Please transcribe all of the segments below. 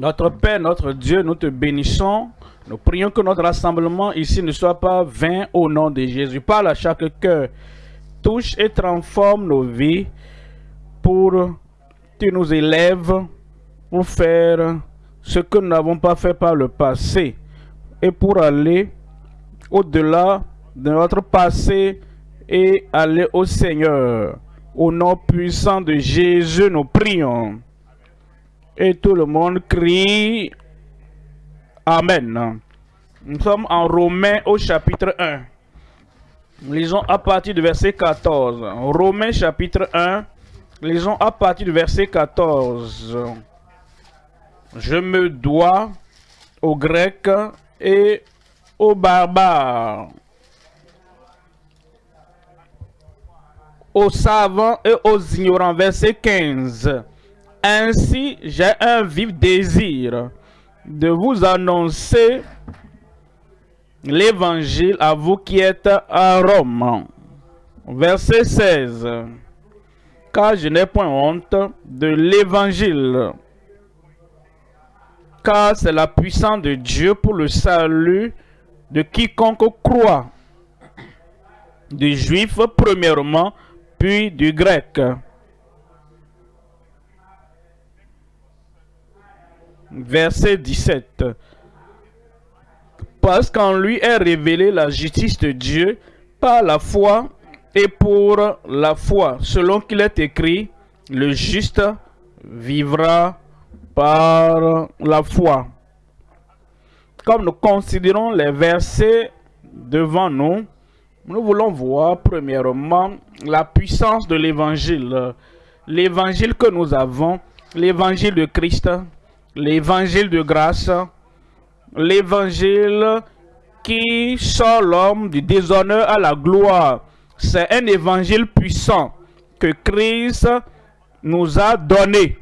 Notre Père, notre Dieu, nous te bénissons. Nous prions que notre rassemblement ici ne soit pas vain au nom de Jésus. Parle à chaque cœur. Touche et transforme nos vies pour que tu nous élèves pour faire ce que nous n'avons pas fait par le passé et pour aller au-delà de notre passé et aller au Seigneur. Au nom puissant de Jésus, nous prions. Et tout le monde crie Amen. Nous sommes en Romains au chapitre 1. Lisons à partir du verset 14. Romains chapitre 1. Lisons à partir du verset 14. Je me dois aux Grecs et aux barbares, aux savants et aux ignorants. Verset 15. Ainsi, j'ai un vif désir de vous annoncer l'évangile à vous qui êtes à Rome. Verset 16. Car je n'ai point honte de l'évangile, car c'est la puissance de Dieu pour le salut de quiconque croit, du juif premièrement, puis du grec. Verset 17. Parce qu'en lui est révélée la justice de Dieu par la foi et pour la foi, selon qu'il est écrit, le juste vivra par la foi. Comme nous considérons les versets devant nous, nous voulons voir premièrement la puissance de l'évangile. L'évangile que nous avons, l'évangile de Christ, l'évangile de grâce, l'évangile qui sort l'homme du déshonneur à la gloire. C'est un évangile puissant que Christ nous a donné.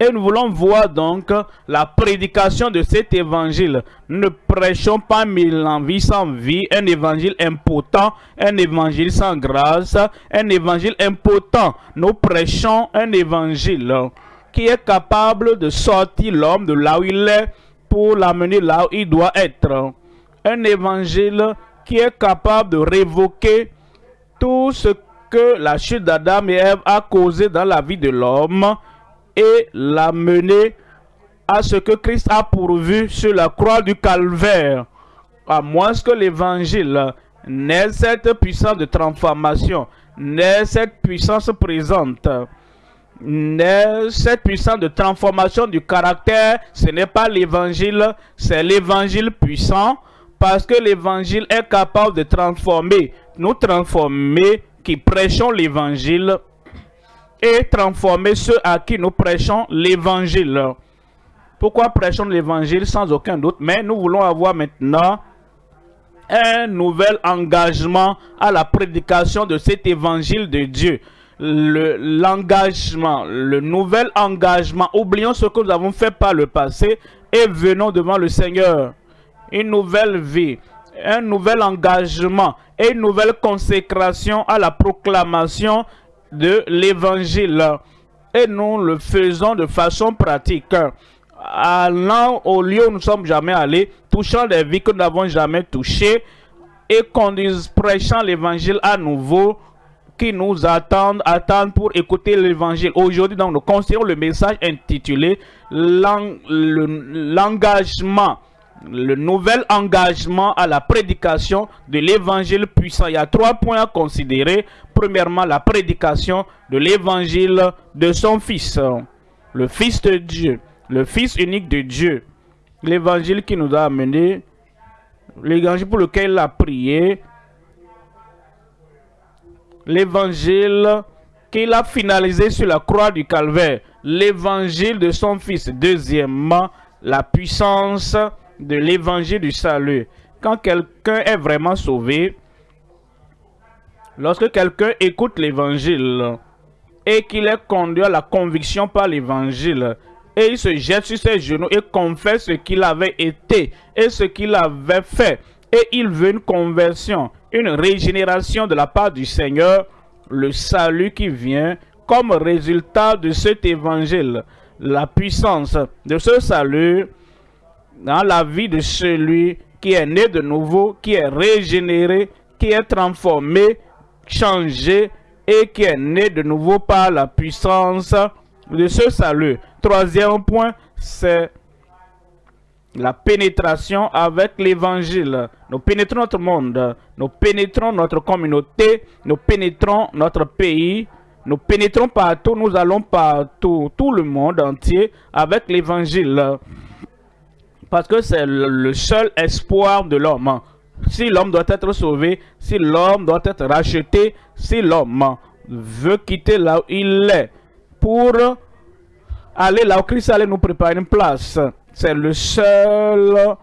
Et nous voulons voir donc la prédication de cet évangile. Ne prêchons pas mille en vie sans vie, un évangile impotent, un évangile sans grâce, un évangile impotent. Nous prêchons un évangile qui est capable de sortir l'homme de là où il est pour l'amener là où il doit être. Un évangile qui est capable de révoquer tout ce que la chute d'Adam et Ève a causé dans la vie de l'homme et l'amener à ce que Christ a pourvu sur la croix du calvaire. À moins que l'évangile n'ait cette puissance de transformation, n'ait cette puissance présente, cette puissance de transformation du caractère, ce n'est pas l'évangile, c'est l'évangile puissant, parce que l'évangile est capable de transformer, nous transformer qui prêchons l'évangile et transformer ceux à qui nous prêchons l'évangile. Pourquoi prêchons l'évangile sans aucun doute? Mais nous voulons avoir maintenant un nouvel engagement à la prédication de cet évangile de Dieu l'engagement, le, nouvel engagement. Oublions ce que nous avons fait par le passé et venons devant le Seigneur. Une nouvelle vie, un nouvel engagement et une nouvelle consécration à la proclamation de l'évangile. Et nous le faisons de façon pratique. Allant au lieu où nous ne sommes jamais allés, touchant des vies que nous n'avons jamais touchées et prêchant l'évangile à nouveau qui nous attendent, attendent pour écouter l'évangile. Aujourd'hui, nous considérons le message intitulé l'engagement, le nouvel engagement à la prédication de l'évangile puissant. Il y a trois points à considérer. Premièrement, la prédication de l'évangile de son Fils, le Fils de Dieu, le Fils unique de Dieu. L'évangile qui nous a amené, l'évangile pour lequel il a prié, l'évangile qu'il a finalisé sur la croix du calvaire, l'évangile de son fils. Deuxièmement, la puissance de l'évangile du salut. Quand quelqu'un est vraiment sauvé, lorsque quelqu'un écoute l'évangile et qu'il est conduit à la conviction par l'évangile, et il se jette sur ses genoux et confesse ce qu'il avait été et ce qu'il avait fait, et il veut une conversion, une régénération de la part du Seigneur, le salut qui vient comme résultat de cet évangile. la puissance de ce salut dans la vie de celui qui est né de nouveau, qui est régénéré, qui est transformé, changé et qui est né de nouveau par la puissance de ce salut. Troisième point, c'est la pénétration avec l'évangile. Nous pénétrons notre monde, nous pénétrons notre communauté, nous pénétrons notre pays, nous pénétrons partout, nous allons partout, tout le monde entier avec l'évangile. Parce que c'est le seul espoir de l'homme. Si l'homme doit être sauvé, si l'homme doit être racheté, si l'homme veut quitter là où il est pour aller là où Christ allait nous préparer une place. C'est le seul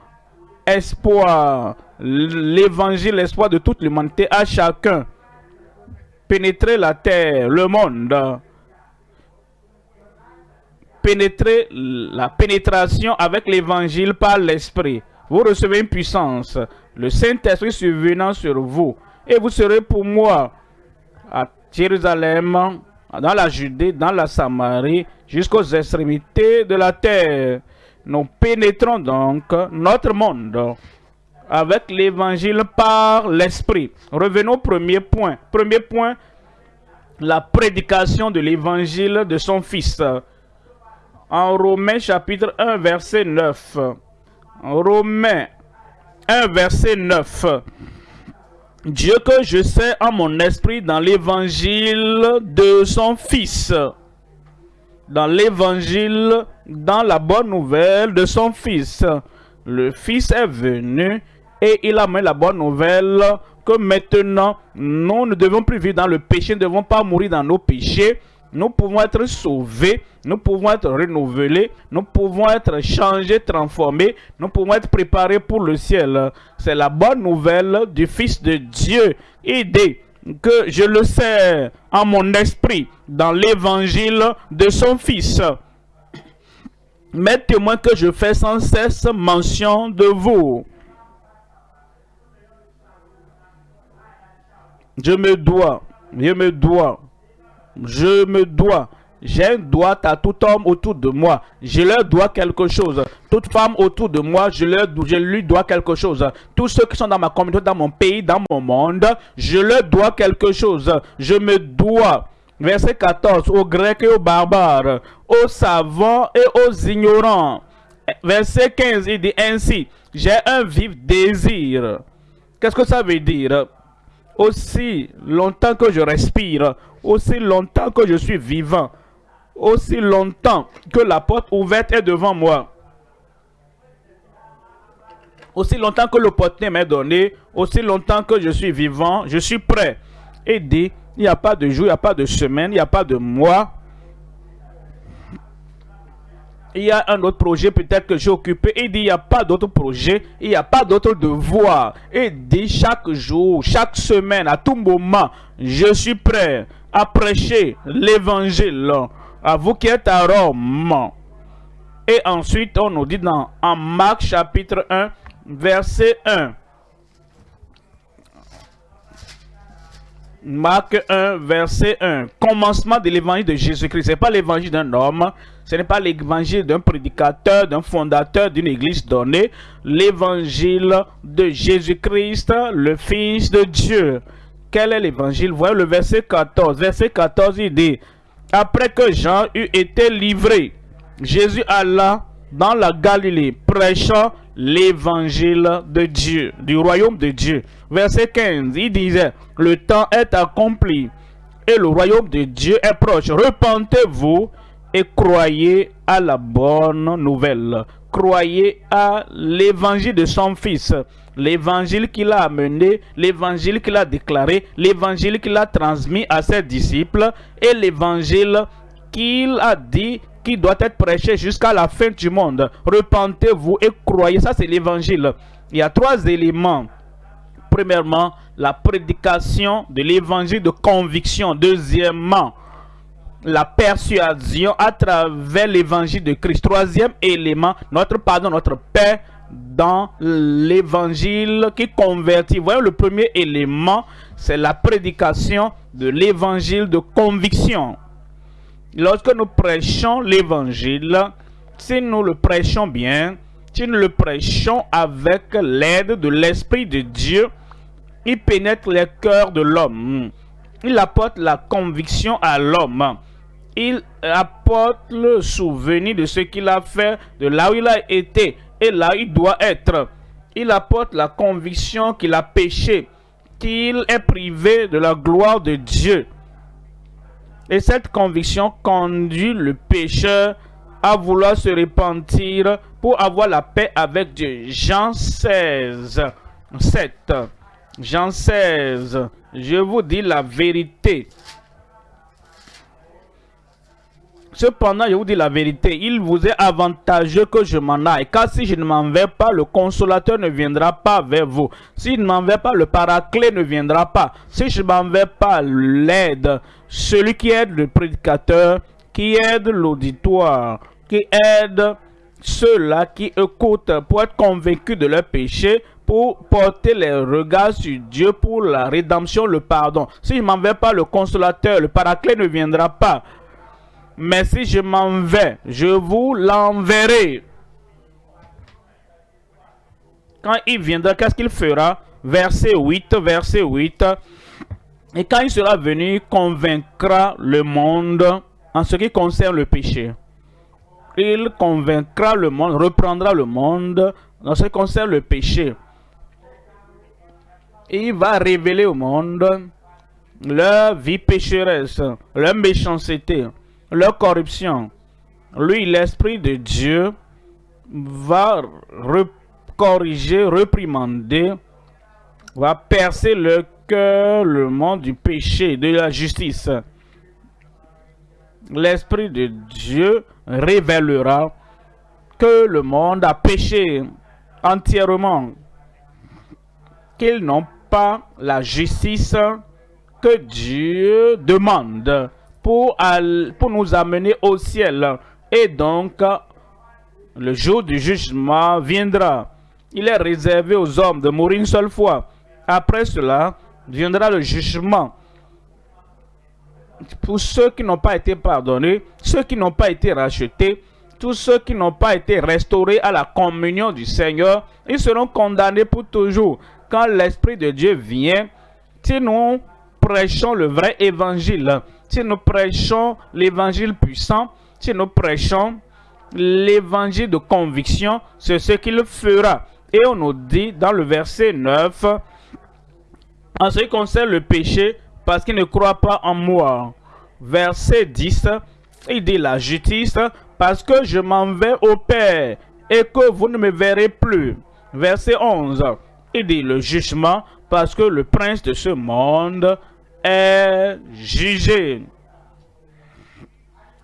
espoir, l'évangile, l'espoir de toute l'humanité à chacun. Pénétrer la terre, le monde. Pénétrer la pénétration avec l'évangile par l'esprit. Vous recevez une puissance, le Saint-Esprit survenant sur vous. Et vous serez pour moi à Jérusalem, dans la Judée, dans la Samarie, jusqu'aux extrémités de la terre. Nous pénétrons donc notre monde avec l'évangile par l'esprit. Revenons au premier point. Premier point, la prédication de l'évangile de son fils. En Romains chapitre 1 verset 9. Romains 1 verset 9. Dieu que je sais en mon esprit dans l'évangile de son Fils. Dans l'évangile, dans la bonne nouvelle de son Fils. Le Fils est venu et il a mis la bonne nouvelle que maintenant, nous ne devons plus vivre dans le péché, nous ne devons pas mourir dans nos péchés, nous pouvons être sauvés, nous pouvons être renouvelés, nous pouvons être changés, transformés, nous pouvons être préparés pour le ciel. C'est la bonne nouvelle du Fils de Dieu. Idée que je le sais en mon esprit dans l'évangile de son Fils. Mettez-moi que je fais sans cesse mention de vous. Je me dois, je me dois je me dois. J'ai un droit à tout homme autour de moi. Je leur dois quelque chose. Toute femme autour de moi, je, leur, je lui dois quelque chose. Tous ceux qui sont dans ma communauté, dans mon pays, dans mon monde, je leur dois quelque chose. Je me dois. Verset 14. Aux Grecs et aux barbares, aux savants et aux ignorants. Verset 15, il dit ainsi. J'ai un vif désir. Qu'est-ce que ça veut dire? Aussi longtemps que je respire, aussi longtemps que je suis vivant, aussi longtemps que la porte ouverte est devant moi, aussi longtemps que l'opportunité m'est donnée, aussi longtemps que je suis vivant, je suis prêt. Et dit, il n'y a pas de jour, il n'y a pas de semaine, il n'y a pas de mois, il y a un autre projet peut-être que j'ai occupé. Il dit, il n'y a pas d'autre projet, il n'y a pas d'autre devoir. Il dit, chaque jour, chaque semaine, à tout moment, je suis prêt à prêcher l'évangile à vous qui êtes à Rome. Et ensuite, on nous dit dans en Marc chapitre 1, verset 1. Marc 1, verset 1. Commencement de l'évangile de Jésus-Christ. Ce n'est pas l'évangile d'un homme, ce n'est pas l'évangile d'un prédicateur, d'un fondateur d'une église donnée. L'évangile de Jésus-Christ, le Fils de Dieu. Quel est l'évangile? Voyez le verset 14. Verset 14, il dit, Après que Jean eut été livré, Jésus alla dans la Galilée, prêchant l'évangile de Dieu, du royaume de Dieu. Verset 15, il disait, le temps est accompli et le royaume de Dieu est proche. Repentez-vous et croyez à la bonne nouvelle. Croyez à l'évangile de son fils. L'évangile qu'il a amené, l'évangile qu'il a déclaré, l'évangile qu'il a transmis à ses disciples et l'évangile qu'il a dit qui doit être prêché jusqu'à la fin du monde. Repentez-vous et croyez. Ça, c'est l'évangile. Il y a trois éléments. Premièrement, la prédication de l'évangile de conviction. Deuxièmement, la persuasion à travers l'évangile de Christ. Troisième élément, notre pardon, notre paix dans l'évangile qui convertit. Voyez, le premier élément, c'est la prédication de l'évangile de conviction. Lorsque nous prêchons l'évangile, si nous le prêchons bien, si nous le prêchons avec l'aide de l'Esprit de Dieu, il pénètre les cœurs de l'homme. Il apporte la conviction à l'homme. Il apporte le souvenir de ce qu'il a fait, de là où il a été et là où il doit être. Il apporte la conviction qu'il a péché, qu'il est privé de la gloire de Dieu. Et cette conviction conduit le pécheur à vouloir se repentir pour avoir la paix avec Dieu. Jean 16, 7. Jean 16, je vous dis la vérité. Cependant, je vous dis la vérité, il vous est avantageux que je m'en aille, car si je ne m'en vais pas, le consolateur ne viendra pas vers vous. Si je ne m'en vais pas, le paraclet ne viendra pas. Si je ne m'en vais pas, l'aide, celui qui aide le prédicateur, qui aide l'auditoire, qui aide ceux-là qui écoutent pour être convaincus de leur péché, pour porter les regards sur Dieu pour la rédemption, le pardon. Si je m'en vais pas, le consolateur, le paraclet ne viendra pas. Mais si je m'en vais, je vous l'enverrai. Quand il viendra, qu'est-ce qu'il fera? Verset 8, verset 8. Et quand il sera venu, il convaincra le monde en ce qui concerne le péché. Il convaincra le monde, reprendra le monde en ce qui concerne le péché. il va révéler au monde leur vie pécheresse, leur méchanceté, leur corruption. Lui, l'Esprit de Dieu, va corriger, reprimander, va percer le le monde du péché, de la justice. L'Esprit de Dieu révélera que le monde a péché entièrement, qu'ils n'ont pas la justice que Dieu demande pour, pour nous amener au ciel. Et donc, le jour du jugement viendra. Il est réservé aux hommes de mourir une seule fois. Après cela, viendra le jugement. Pour ceux qui n'ont pas été pardonnés, ceux qui n'ont pas été rachetés, tous ceux qui n'ont pas été restaurés à la communion du Seigneur, ils seront condamnés pour toujours. Quand l'Esprit de Dieu vient, si nous prêchons le vrai évangile, si nous prêchons l'évangile puissant, si nous prêchons l'évangile de conviction, c'est ce qu'il fera. Et on nous dit dans le verset 9, en ce qui concerne le péché, parce qu'il ne croit pas en moi. Verset 10, il dit la justice, parce que je m'en vais au Père et que vous ne me verrez plus. Verset 11, il dit le jugement, parce que le prince de ce monde est jugé.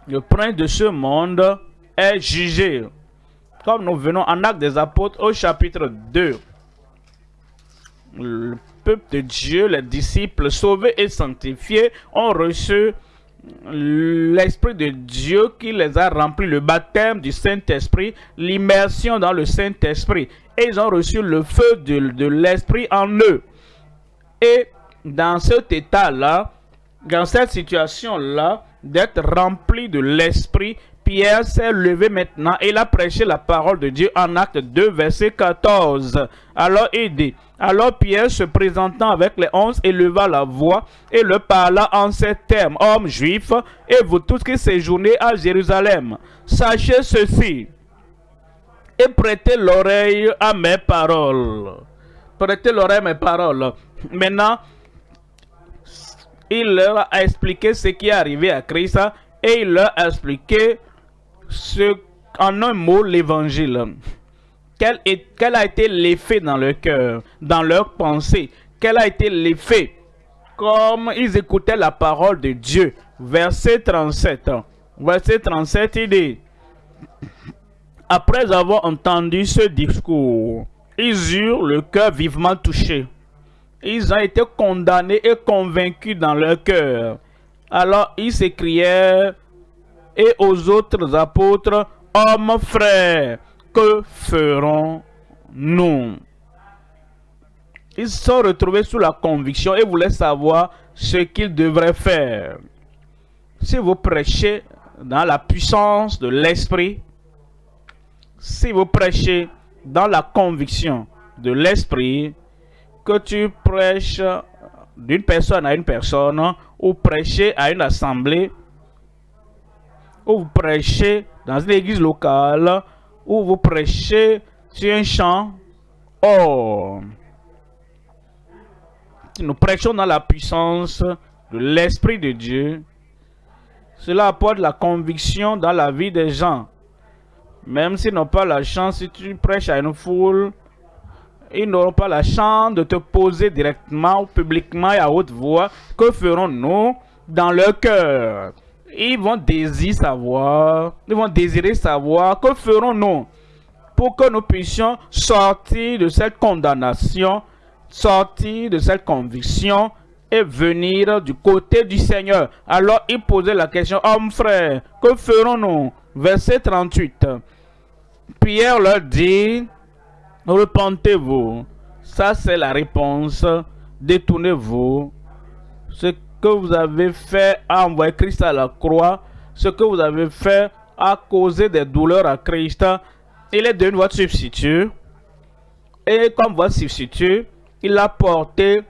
Le prince de ce monde est jugé. Comme nous venons en acte des apôtres au chapitre 2. Le peuple de Dieu, les disciples sauvés et sanctifiés ont reçu l'Esprit de Dieu qui les a remplis, le baptême du Saint-Esprit, l'immersion dans le Saint-Esprit. Et ils ont reçu le feu de, de l'Esprit en eux. Et dans cet état-là, dans cette situation-là, d'être rempli de l'Esprit, Pierre s'est levé maintenant et il a prêché la parole de Dieu en acte 2, verset 14. Alors il dit, alors Pierre se présentant avec les onze éleva la voix et le parla en ces termes, hommes juifs, et vous tous qui séjournez à Jérusalem, sachez ceci et prêtez l'oreille à mes paroles. Prêtez l'oreille à mes paroles. Maintenant, il leur a expliqué ce qui est arrivé à Christ et il leur a expliqué ce, en un mot l'évangile. Quel, quel, a été l'effet dans leur cœur, dans leur pensée Quel a été l'effet? Comme ils écoutaient la parole de Dieu. Verset 37. Verset 37, il dit Après avoir entendu ce discours, ils eurent le cœur vivement touché ils ont été condamnés et convaincus dans leur cœur. Alors ils s'écrièrent et aux autres apôtres, hommes frères, que ferons-nous? Ils sont retrouvés sous la conviction et voulaient savoir ce qu'ils devraient faire. Si vous prêchez dans la puissance de l'esprit, si vous prêchez dans la conviction de l'esprit, que tu prêches d'une personne à une personne, ou prêcher à une assemblée, ou vous prêchez dans une église locale, ou vous prêchez sur un champ. Oh! Nous prêchons dans la puissance de l'Esprit de Dieu. Cela apporte la conviction dans la vie des gens. Même s'ils n'ont pas la chance, si tu prêches à une foule, ils n'auront pas la chance de te poser directement ou publiquement et à haute voix. Que ferons-nous dans leur cœur? Ils vont désirer savoir, ils vont désirer savoir que ferons-nous pour que nous puissions sortir de cette condamnation, sortir de cette conviction et venir du côté du Seigneur. Alors il posait la question, homme frère, que ferons-nous? Verset 38. Pierre leur dit, repentez-vous. Ça, c'est la réponse. Détournez-vous. Que vous avez fait à envoyer Christ à la croix, ce que vous avez fait à causer des douleurs à Christ, il est devenu votre substitut. Et comme votre substitut, il a porté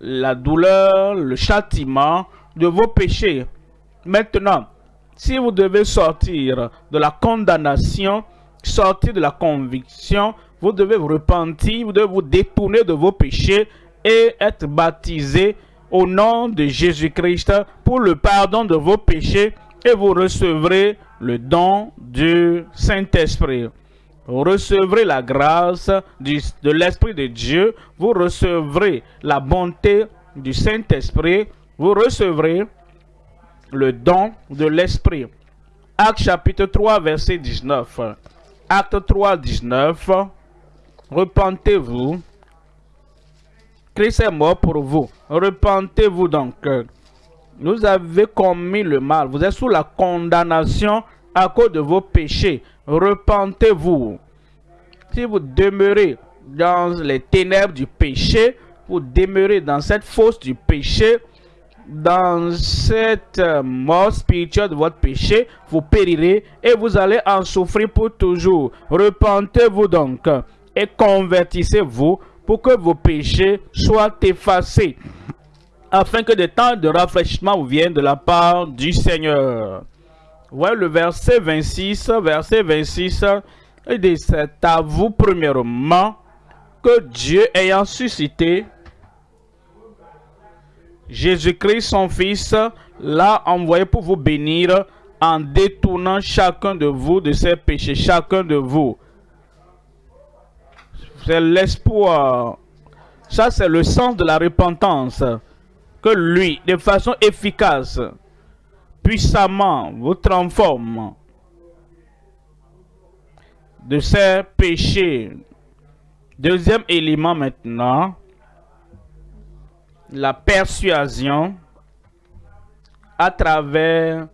la douleur, le châtiment de vos péchés. Maintenant, si vous devez sortir de la condamnation, sortir de la conviction, vous devez vous repentir, vous devez vous détourner de vos péchés et être baptisé au nom de Jésus-Christ pour le pardon de vos péchés et vous recevrez le don du Saint-Esprit. Vous recevrez la grâce de l'Esprit de Dieu, vous recevrez la bonté du Saint-Esprit, vous recevrez le don de l'Esprit. Acte chapitre 3, verset 19. Acte 3, 19. Repentez-vous. Christ est mort pour vous. Repentez-vous donc. Vous avez commis le mal. Vous êtes sous la condamnation à cause de vos péchés. Repentez-vous. Si vous demeurez dans les ténèbres du péché, vous demeurez dans cette fosse du péché, dans cette mort spirituelle de votre péché, vous périrez et vous allez en souffrir pour toujours. Repentez-vous donc et convertissez-vous pour que vos péchés soient effacés, afin que des temps de rafraîchissement viennent de la part du Seigneur. Ouais, le verset 26, verset 26, il dit, c'est à vous premièrement que Dieu ayant suscité Jésus-Christ, son Fils, l'a envoyé pour vous bénir en détournant chacun de vous de ses péchés, chacun de vous c'est l'espoir. Ça, c'est le sens de la repentance. Que lui, de façon efficace, puissamment, vous transforme de ses péchés. Deuxième élément maintenant, la persuasion à travers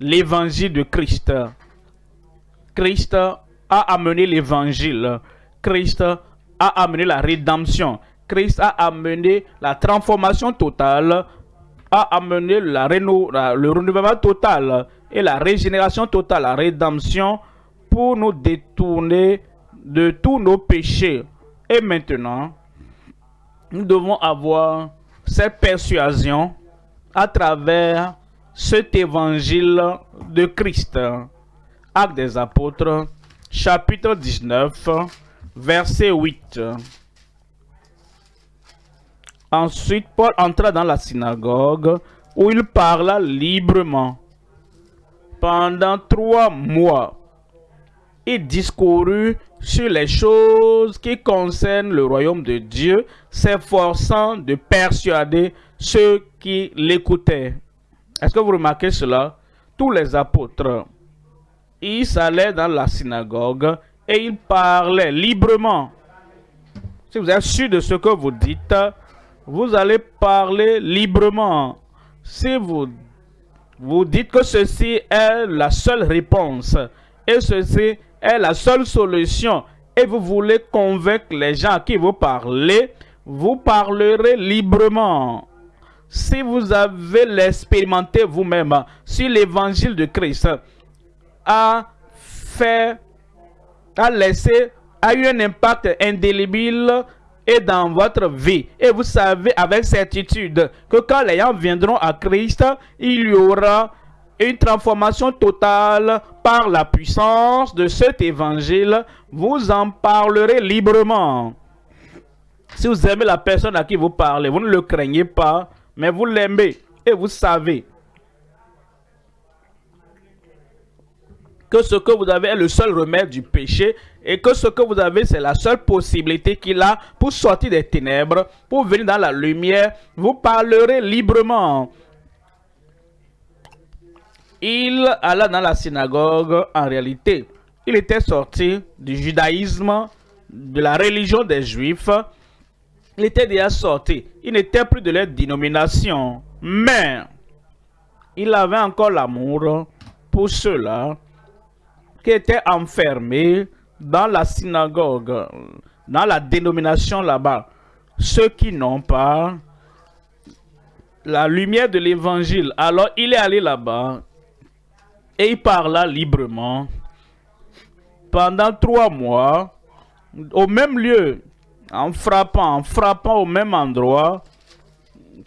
l'évangile de Christ. Christ a amené l'évangile. Christ a amené la rédemption. Christ a amené la transformation totale, a amené la, le renouvellement total et la régénération totale, la rédemption pour nous détourner de tous nos péchés. Et maintenant, nous devons avoir cette persuasion à travers cet évangile de Christ. Acte des apôtres, chapitre 19, verset 8. Ensuite, Paul entra dans la synagogue où il parla librement. Pendant trois mois, il discourut sur les choses qui concernent le royaume de Dieu, s'efforçant de persuader ceux qui l'écoutaient. Est-ce que vous remarquez cela? Tous les apôtres, ils allaient dans la synagogue et il parlait librement. Si vous êtes sûr de ce que vous dites, vous allez parler librement. Si vous, vous dites que ceci est la seule réponse et ceci est la seule solution et vous voulez convaincre les gens à qui vous parlez, vous parlerez librement. si vous avez l'expérimenté vous-même, si l'évangile de Christ a fait, a laissé, a eu un impact indélébile et dans votre vie. Et vous savez avec certitude que quand les gens viendront à Christ, il y aura une transformation totale par la puissance de cet évangile. Vous en parlerez librement. Si vous aimez la personne à qui vous parlez, vous ne le craignez pas, mais vous l'aimez et vous savez que ce que vous avez est le seul remède du péché et que ce que vous avez, c'est la seule possibilité qu'il a pour sortir des ténèbres, pour venir dans la lumière, vous parlerez librement. Il alla dans la synagogue, en réalité, il était sorti du judaïsme, de la religion des Juifs, il était déjà sorti, il n'était plus de leur dénomination, mais il avait encore l'amour pour ceux-là qui étaient enfermés dans la synagogue, dans la dénomination là-bas. Ceux qui n'ont pas la lumière de l'évangile. Alors il est allé là-bas et il parla librement pendant trois mois au même lieu, en frappant, en frappant au même endroit,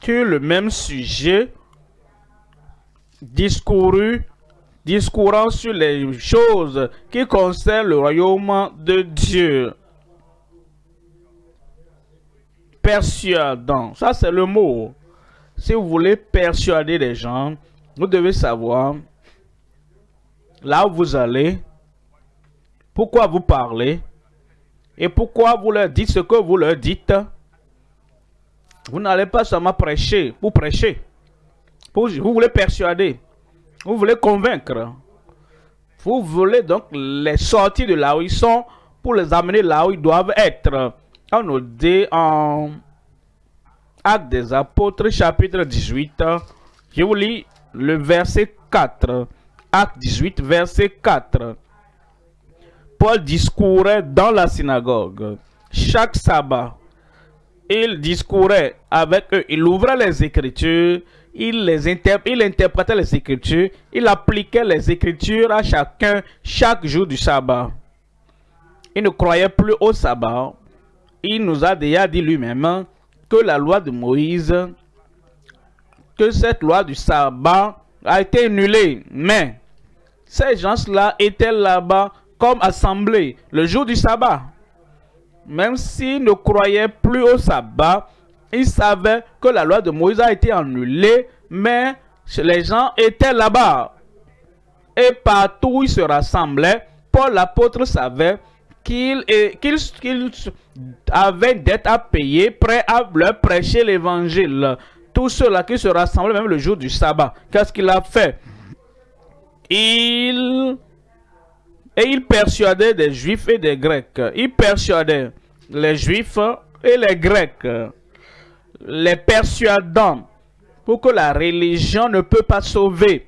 que le même sujet discouru discourant sur les choses qui concernent le royaume de Dieu. Persuadant, ça c'est le mot. Si vous voulez persuader les gens, vous devez savoir là où vous allez, pourquoi vous parlez et pourquoi vous leur dites ce que vous leur dites. Vous n'allez pas seulement prêcher pour prêcher. vous voulez persuader. Vous voulez convaincre. Vous voulez donc les sortir de là où ils sont pour les amener là où ils doivent être. On nous dit en Actes des Apôtres, chapitre 18. Je vous lis le verset 4. Acte 18, verset 4. Paul discourait dans la synagogue chaque sabbat. Il discourait avec eux, il ouvrait les Écritures il, interprétait les Écritures, il appliquait les Écritures à chacun chaque jour du sabbat. Il ne croyait plus au sabbat. Il nous a déjà dit lui-même que la loi de Moïse, que cette loi du sabbat a été annulée. Mais ces gens-là étaient là-bas comme assemblés le jour du sabbat. Même s'ils ne croyaient plus au sabbat, ils savaient que la loi de Moïse a été annulée, mais les gens étaient là-bas. Et partout où ils se rassemblaient, Paul l'apôtre savait qu'il avait une dette à payer, prêt à leur prêcher l'évangile. Tous ceux-là qui se rassemblaient même le jour du sabbat. Qu'est-ce qu'il a fait? Il... Et il persuadait des juifs et des grecs. Il persuadait les juifs et les grecs les persuadant pour que la religion ne peut pas sauver,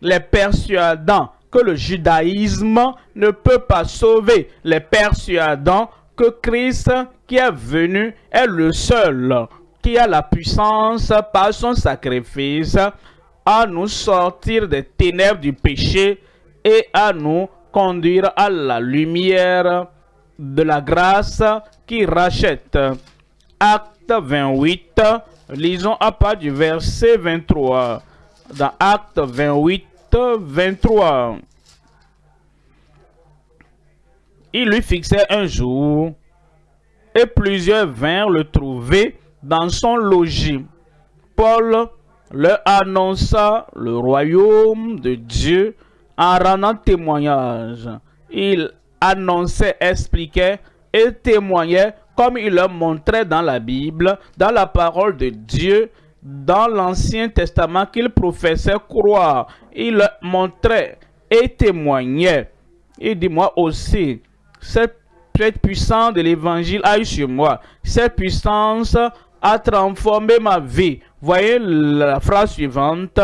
les persuadant que le judaïsme ne peut pas sauver, les persuadant que Christ qui est venu est le seul qui a la puissance par son sacrifice à nous sortir des ténèbres du péché et à nous conduire à la lumière de la grâce qui rachète. 28, lisons à part du verset 23. Dans Acte 28, 23. Il lui fixait un jour, et plusieurs vinrent le trouver dans son logis. Paul leur annonça le royaume de Dieu en rendant témoignage. Il annonçait, expliquait et témoignait comme il leur montrait dans la Bible, dans la parole de Dieu, dans l'Ancien Testament qu'il professait croire. Il leur montrait et témoignait. Il dit, moi aussi, cette, puissance de l'évangile a eu sur moi. Cette puissance a transformé ma vie. Voyez la phrase suivante.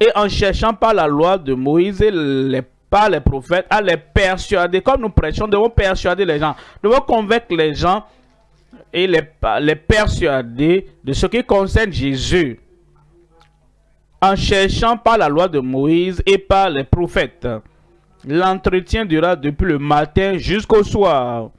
Et en cherchant par la loi de Moïse les par les prophètes à les persuader. Comme nous prêchons, nous devons persuader les gens. Nous devons convaincre les gens et les, persuader de ce qui concerne Jésus en cherchant par la loi de Moïse et par les prophètes. L'entretien dura depuis le matin jusqu'au soir.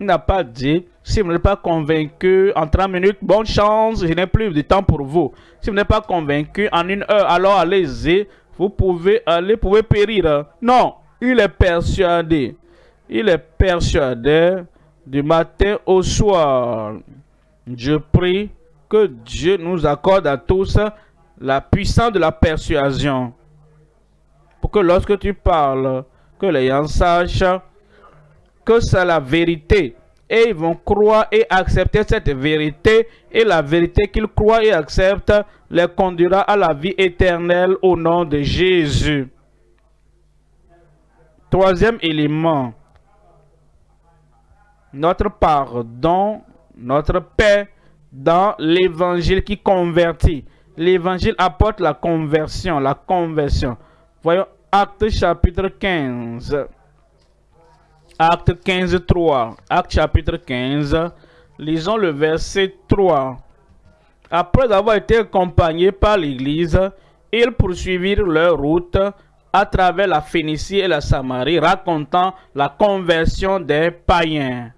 Il n'a pas dit, si vous n'êtes pas convaincu en 30 minutes, bonne chance, je n'ai plus de temps pour vous. Si vous n'êtes pas convaincu en une heure, alors allez-y, vous pouvez aller, pouvez périr. Non, il est persuadé. Il est persuadé du matin au soir. Je prie que Dieu nous accorde à tous la puissance de la persuasion. Pour que lorsque tu parles, que les gens sachent que c'est la vérité. Et ils vont croire et accepter cette vérité. Et la vérité qu'ils croient et acceptent les conduira à la vie éternelle au nom de Jésus. Troisième élément. Notre pardon, notre paix dans l'évangile qui convertit. L'évangile apporte la conversion, la conversion. Voyons Acte chapitre 15. Acte 15, 3. Acte chapitre 15. Lisons le verset 3. Après avoir été accompagnés par l'Église, ils poursuivirent leur route à travers la Phénicie et la Samarie, racontant la conversion des païens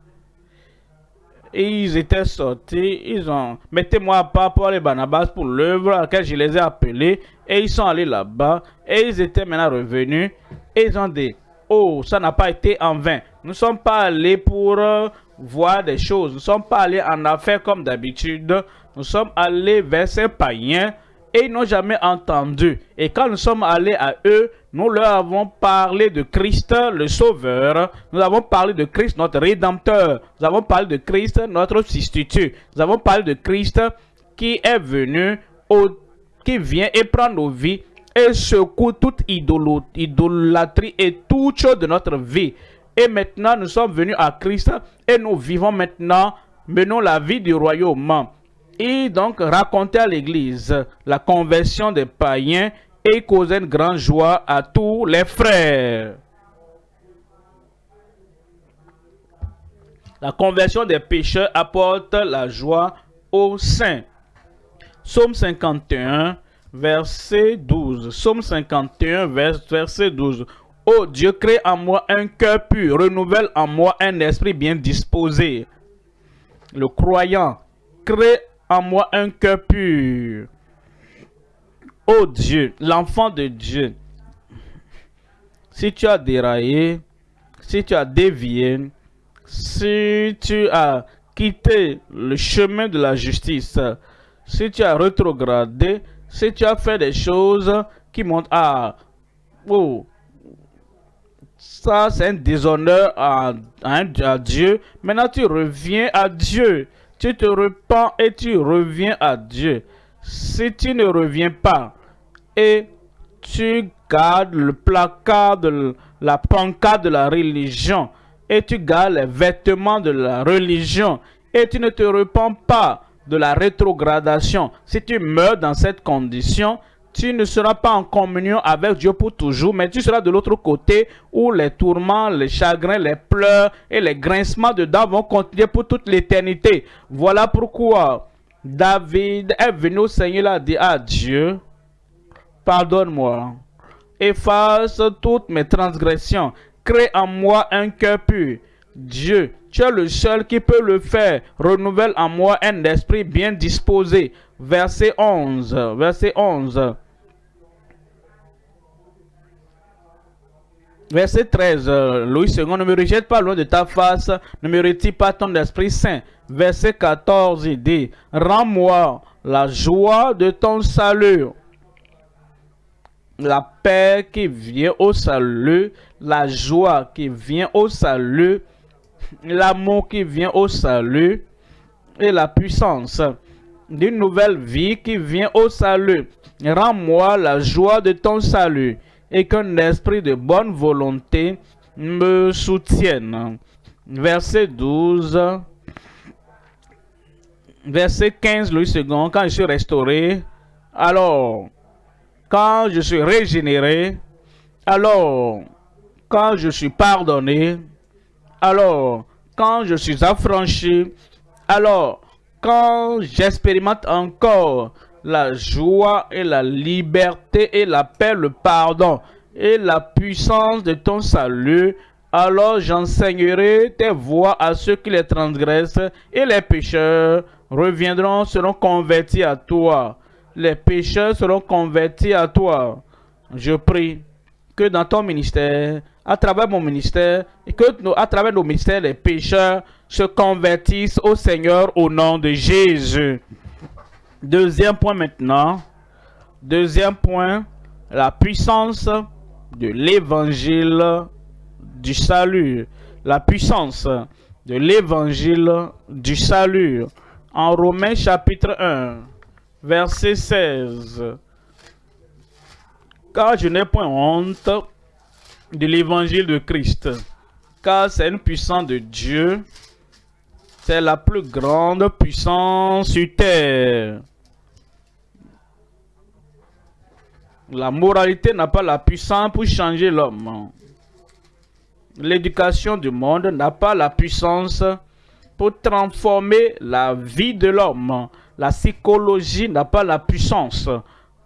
ils étaient sortis, ils ont, mettez-moi à part pour les Barnabas pour l'œuvre à laquelle je les ai appelés, et ils sont allés là-bas, et ils étaient maintenant revenus, et ils ont dit, oh, ça n'a pas été en vain. Nous ne sommes pas allés pour euh, voir des choses, nous ne sommes pas allés en affaires comme d'habitude, nous sommes allés vers ces païens, et ils n'ont jamais entendu. Et quand nous sommes allés à eux, nous leur avons parlé de Christ, le Sauveur. Nous avons parlé de Christ, notre Rédempteur. Nous avons parlé de Christ, notre substitut. Nous avons parlé de Christ qui est venu, qui vient et prend nos vies et secoue toute idolâtrie et toute chose de notre vie. Et maintenant, nous sommes venus à Christ et nous vivons maintenant, menons la vie du royaume et donc raconter à l'église la conversion des païens et causer une grande joie à tous les frères. La conversion des pécheurs apporte la joie aux saints. Psaume 51, verset 12. Psaume 51, verset 12. Oh Dieu, crée en moi un cœur pur, renouvelle en moi un esprit bien disposé. Le croyant crée en moi un cœur pur. Oh Dieu, l'enfant de Dieu, si tu as déraillé, si tu as dévié, si tu as quitté le chemin de la justice, si tu as rétrogradé, si tu as fait des choses qui montrent à, oh, ça c'est un déshonneur à, Dieu, maintenant tu reviens à Dieu tu te repens et tu reviens à Dieu. Si tu ne reviens pas et tu gardes le placard de la pancarte de la religion et tu gardes les vêtements de la religion et tu ne te repens pas de la rétrogradation, si tu meurs dans cette condition, tu ne seras pas en communion avec Dieu pour toujours, mais tu seras de l'autre côté où les tourments, les chagrins, les pleurs et les grincements de dents vont continuer pour toute l'éternité. Voilà pourquoi David est venu au Seigneur et a dit à Dieu, pardonne-moi, efface toutes mes transgressions, crée en moi un cœur pur. Dieu, tu es le seul qui peut le faire. Renouvelle en moi un esprit bien disposé. Verset 11. Verset 11. Verset 13, euh, Louis II, ne me rejette pas loin de ta face, ne me retire pas ton Esprit Saint. Verset 14, il dit, rends-moi la joie de ton salut. La paix qui vient au salut, la joie qui vient au salut, l'amour qui vient au salut et la puissance d'une nouvelle vie qui vient au salut. Rends-moi la joie de ton salut et qu'un esprit de bonne volonté me soutienne. Verset 12. Verset 15, Louis II, quand je suis restauré, alors, quand je suis régénéré, alors, quand je suis pardonné, alors, quand je suis affranchi, Alors, quand j'expérimente encore la joie et la liberté et la paix, le pardon et la puissance de ton salut, alors j'enseignerai tes voies à ceux qui les transgressent et les pécheurs reviendront, seront convertis à toi. Les pécheurs seront convertis à toi. Je prie que dans ton ministère, à travers mon ministère, et que à travers nos ministères, les pécheurs se convertissent au Seigneur au nom de Jésus. Deuxième point maintenant. Deuxième point, la puissance de l'évangile du salut. La puissance de l'évangile du salut. En Romains chapitre 1, verset 16. Car je n'ai point honte de l'évangile de Christ, car c'est une puissance de Dieu, c'est la plus grande puissance sur terre. La moralité n'a pas la puissance pour changer l'homme. L'éducation du monde n'a pas la puissance pour transformer la vie de l'homme. La psychologie n'a pas la puissance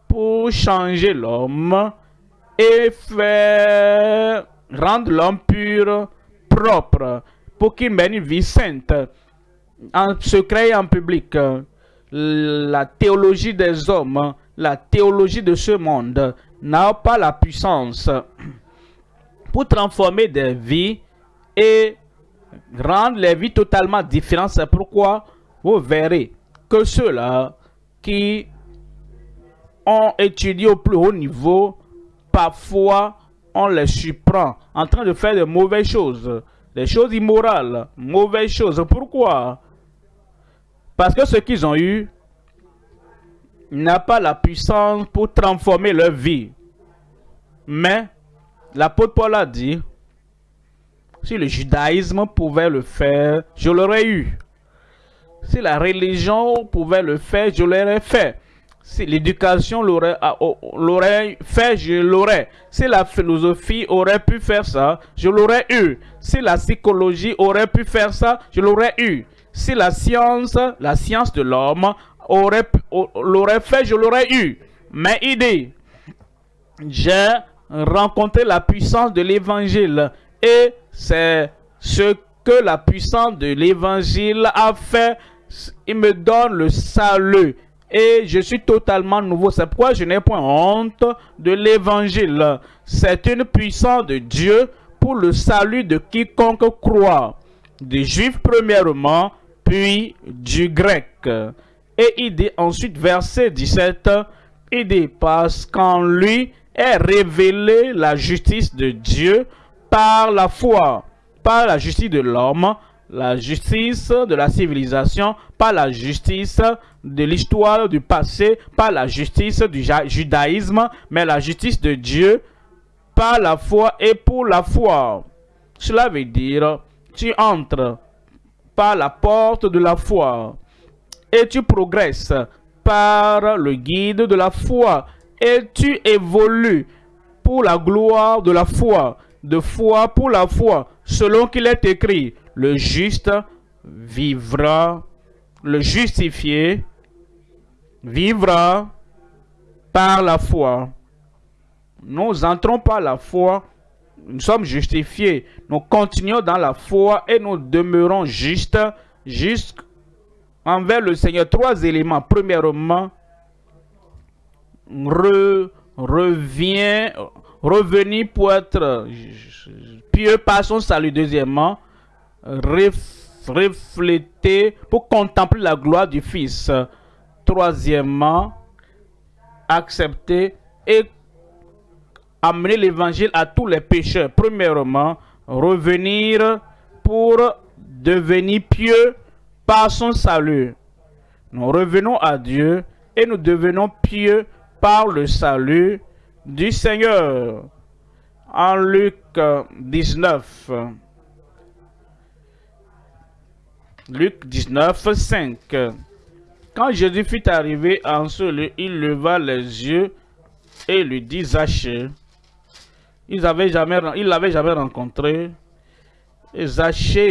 pour changer l'homme et faire rendre l'homme pur, propre, pour qu'il mène une vie sainte, en secret et en public. La théologie des hommes, la théologie de ce monde n'a pas la puissance pour transformer des vies et rendre les vies totalement différentes. C'est pourquoi vous verrez que ceux-là qui ont étudié au plus haut niveau, parfois on les surprend en train de faire de mauvaises choses, des choses immorales, mauvaises choses. Pourquoi? Parce que ce qu'ils ont eu n'a pas la puissance pour transformer leur vie. Mais l'apôtre Paul a dit, si le judaïsme pouvait le faire, je l'aurais eu. Si la religion pouvait le faire, je l'aurais fait. Si l'éducation l'aurait fait, je l'aurais. Si la philosophie aurait pu faire ça, je l'aurais eu. Si la psychologie aurait pu faire ça, je l'aurais eu. Si la science, la science de l'homme aurait l'aurait fait, je l'aurais eu. Mais idée, j'ai rencontré la puissance de l'évangile et c'est ce que la puissance de l'évangile a fait. Il me donne le salut et je suis totalement nouveau. C'est pourquoi je n'ai point honte de l'évangile. C'est une puissance de Dieu pour le salut de quiconque croit. Des juifs premièrement, puis du grec. Et il dit ensuite, verset 17, il dit, parce qu'en lui est révélée la justice de Dieu par la foi, par la justice de l'homme, la justice de la civilisation, pas la justice de l'histoire du passé, pas la justice du judaïsme, mais la justice de Dieu par la foi et pour la foi. Cela veut dire, tu entres par la porte de la foi et tu progresses par le guide de la foi. Et tu évolues pour la gloire de la foi, de foi pour la foi, selon qu'il est écrit, le juste vivra, le justifié vivra par la foi. Nous entrons par la foi, nous sommes justifiés, nous continuons dans la foi et nous demeurons justes, jusqu'à envers le Seigneur. Trois éléments. Premièrement, revient, revenir pour être pieux par son salut. Deuxièmement, refléter pour contempler la gloire du Fils. Troisièmement, accepter et amener l'évangile à tous les pécheurs. Premièrement, revenir pour devenir pieux par son salut. Nous revenons à Dieu et nous devenons pieux par le salut du Seigneur. En Luc 19, Luc 19, 5. Quand Jésus fut arrivé en ce lieu, il leva les yeux et lui dit Zachée. Il l'avait jamais, il jamais rencontré. Et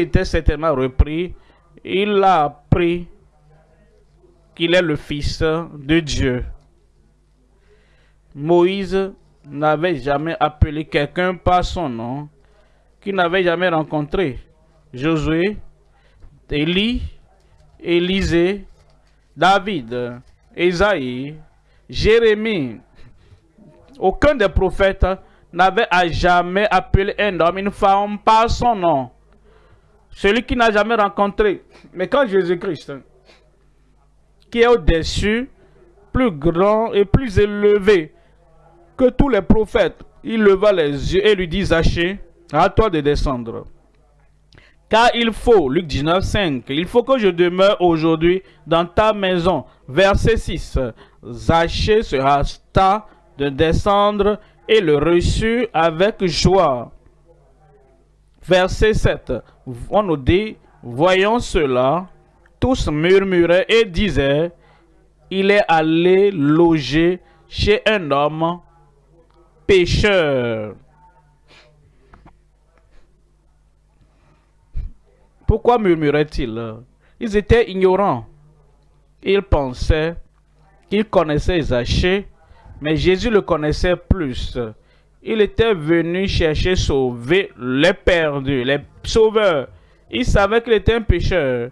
était certainement repris il a appris qu'il est le fils de Dieu. Moïse n'avait jamais appelé quelqu'un par son nom qu'il n'avait jamais rencontré. Josué, Élie, Élisée, David, Esaïe, Jérémie. Aucun des prophètes n'avait jamais appelé un homme, une femme par son nom. Celui qui n'a jamais rencontré. Mais quand Jésus-Christ, qui est au-dessus, plus grand et plus élevé que tous les prophètes, il leva les yeux et lui dit, Zaché, à toi de descendre. Car il faut, Luc 19, 5, il faut que je demeure aujourd'hui dans ta maison. Verset 6, Zaché se hasta de descendre et le reçut avec joie. Verset 7, on nous dit, voyons cela, tous murmuraient et disaient, il est allé loger chez un homme pécheur. Pourquoi murmuraient-ils? Ils étaient ignorants. Ils pensaient qu'ils connaissaient Zachée, mais Jésus le connaissait plus. Il était venu chercher sauver les perdus, les sauveurs. Il savait qu'il était un pécheur.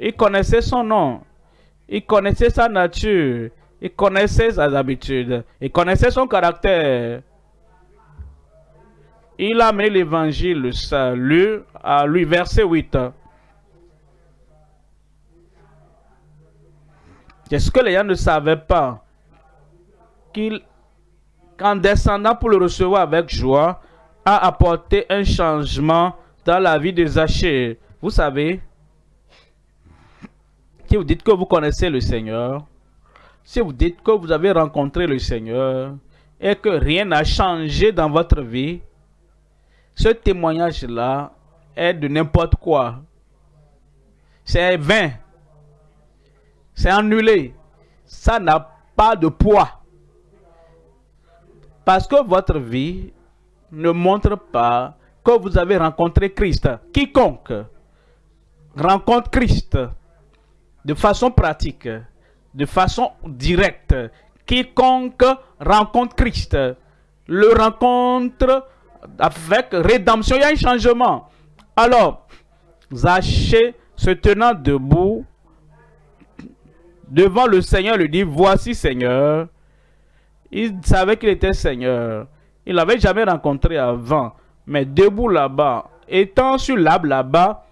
Il connaissait son nom. Il connaissait sa nature. Il connaissait ses habitudes. Il connaissait son caractère. Il a mis l'évangile, le salut, à lui, verset 8. Est-ce que les gens ne savaient pas qu'il, qu'en descendant pour le recevoir avec joie, a apporté un changement dans la vie de Zachée Vous savez, si vous dites que vous connaissez le Seigneur, si vous dites que vous avez rencontré le Seigneur et que rien n'a changé dans votre vie, ce témoignage-là est de n'importe quoi. C'est vain. C'est annulé. Ça n'a pas de poids. Parce que votre vie ne montre pas que vous avez rencontré Christ. Quiconque rencontre Christ de façon pratique, de façon directe, quiconque rencontre Christ, le rencontre avec rédemption, il y a un changement. Alors, Zachée se tenant debout devant le Seigneur lui dit, voici Seigneur. Il savait qu'il était Seigneur. Il l'avait jamais rencontré avant. Mais debout là-bas, étant sur l'arbre là-bas,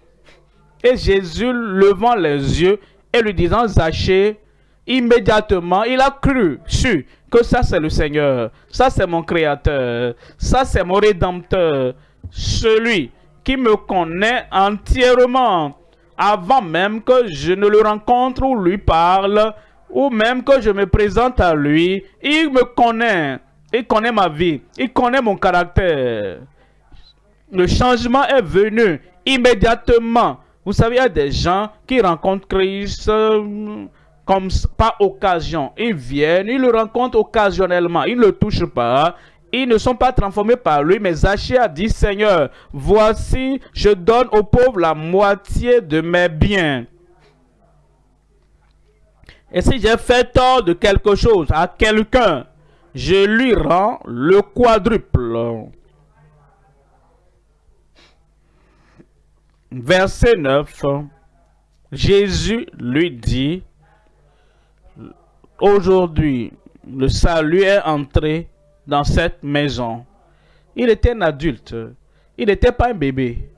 et Jésus levant les yeux et lui disant, Zachée, immédiatement, il a cru, su que ça c'est le Seigneur, ça c'est mon Créateur, ça c'est mon Rédempteur, celui qui me connaît entièrement avant même que je ne le rencontre ou lui parle, ou même que je me présente à lui, il me connaît, il connaît ma vie, il connaît mon caractère. Le changement est venu immédiatement. Vous savez, il y a des gens qui rencontrent Christ euh, comme par occasion. Ils viennent, ils le rencontrent occasionnellement, ils ne le touchent pas. Ils ne sont pas transformés par lui, mais Zachée a dit, Seigneur, voici, je donne aux pauvres la moitié de mes biens. Et si j'ai fait tort de quelque chose à quelqu'un, je lui rends le quadruple. Verset 9. Jésus lui dit, Aujourd'hui, le salut est entré dans cette maison. Il était un adulte. Il n'était pas un bébé.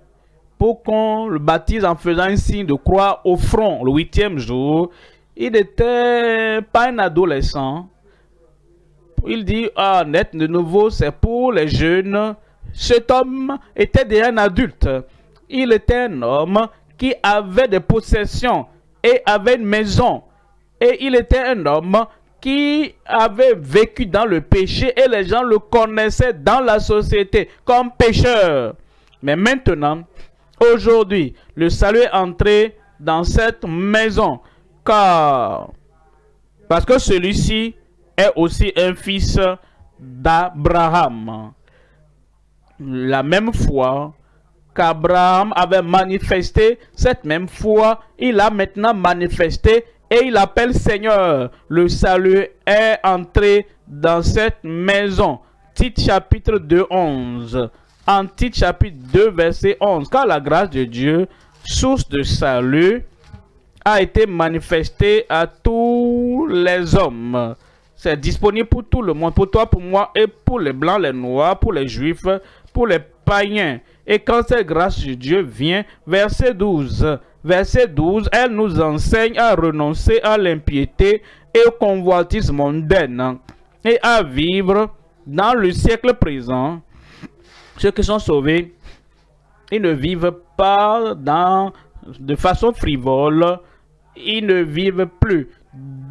Pour qu'on le baptise en faisant un signe de croix au front le huitième jour, il n'était pas un adolescent. Il dit, ah, net de nouveau, c'est pour les jeunes. Cet homme était déjà un adulte. Il était un homme qui avait des possessions et avait une maison. Et il était un homme qui avait vécu dans le péché et les gens le connaissaient dans la société comme pécheur. Mais maintenant, aujourd'hui, le salut est entré dans cette maison parce que celui-ci est aussi un fils d'Abraham. La même foi qu'Abraham avait manifesté cette même foi, il a maintenant manifesté et il appelle Seigneur. Le salut est entré dans cette maison. Titre chapitre 2, 11. En titre chapitre 2, verset 11. Car la grâce de Dieu, source de salut, a été manifestée à tous les hommes. C'est disponible pour tout le monde, pour toi, pour moi, et pour les blancs, les noirs, pour les juifs, pour les païens. Et quand cette grâce de Dieu vient, verset 12, verset 12, elle nous enseigne à renoncer à l'impiété et au convoitisme mondain et à vivre dans le siècle présent. Ceux qui sont sauvés, ils ne vivent pas dans, de façon frivole, ils ne vivent plus,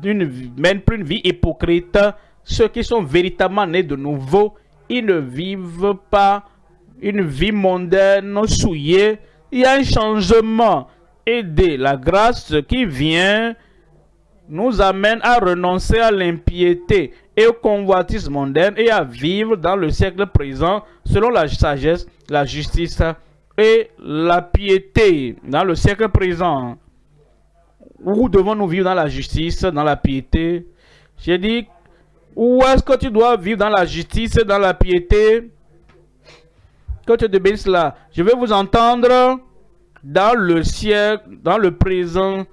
une, mènent plus une vie hypocrite. Ceux qui sont véritablement nés de nouveau, ils ne vivent pas une vie mondaine souillée. Il y a un changement. Aider la grâce qui vient nous amène à renoncer à l'impiété et au convoitisme mondain et à vivre dans le siècle présent selon la sagesse, la justice et la piété dans le siècle présent. Où devons-nous vivre dans la justice, dans la piété? J'ai dit, où est-ce que tu dois vivre dans la justice, dans la piété? Que tu te bénisses là. Je vais vous entendre dans le siècle, dans le présent,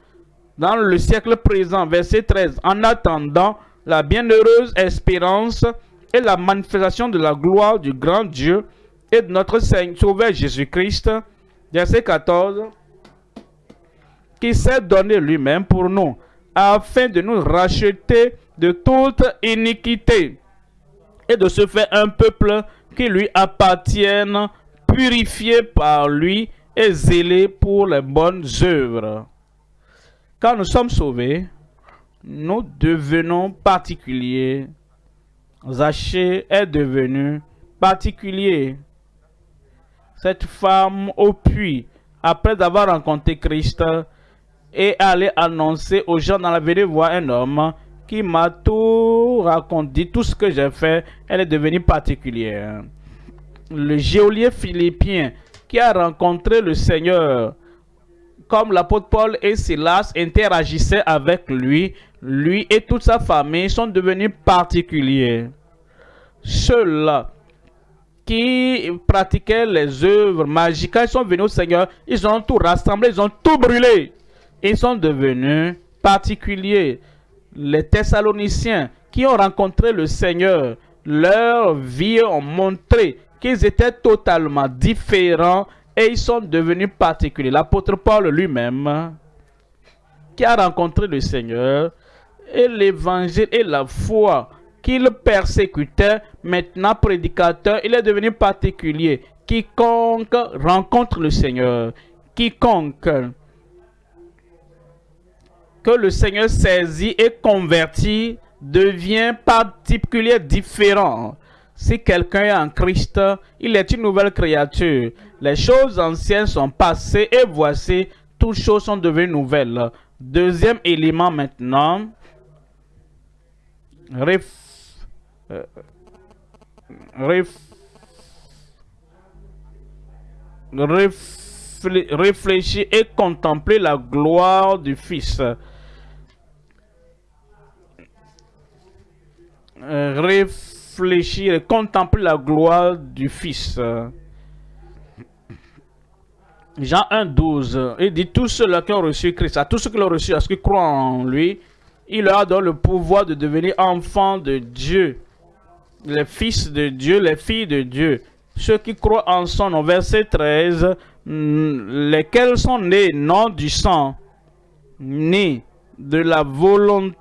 dans le siècle présent, verset 13. En attendant la bienheureuse espérance et la manifestation de la gloire du grand Dieu et de notre Seigneur Sauveur Jésus-Christ, verset 14 qui s'est donné lui-même pour nous, afin de nous racheter de toute iniquité et de se faire un peuple qui lui appartienne, purifié par lui et zélé pour les bonnes œuvres. Quand nous sommes sauvés, nous devenons particuliers. Zachée est devenu particulier. Cette femme au puits, après avoir rencontré Christ, et aller annoncer aux gens dans la ville voir un homme qui m'a tout raconté, tout ce que j'ai fait, elle est devenue particulière. Le géolier philippien qui a rencontré le Seigneur, comme l'apôtre Paul et Silas interagissaient avec lui, lui et toute sa famille sont devenus particuliers. Ceux-là qui pratiquaient les œuvres magiques, ils sont venus au Seigneur, ils ont tout rassemblé, ils ont tout brûlé ils sont devenus particuliers. Les Thessaloniciens qui ont rencontré le Seigneur, leur vie ont montré qu'ils étaient totalement différents et ils sont devenus particuliers. L'apôtre Paul lui-même, qui a rencontré le Seigneur, et l'évangile et la foi qu'il persécutait, maintenant prédicateur, il est devenu particulier. Quiconque rencontre le Seigneur, quiconque que le Seigneur saisit et convertit devient particulier différent. Si quelqu'un est en Christ, il est une nouvelle créature. Les choses anciennes sont passées et voici, toutes choses sont devenues nouvelles. Deuxième élément maintenant. Euh, réfléchir et contempler la gloire du Fils. Euh, réfléchir et contempler la gloire du Fils. Jean 1, 12, il dit tous ceux qui ont reçu Christ, à tous ceux qui l'ont reçu, à ceux qui croient en lui, il leur donne le pouvoir de devenir enfants de Dieu, les fils de Dieu, les filles de Dieu. Ceux qui croient en son nom, verset 13, lesquels sont nés non du sang, ni de la volonté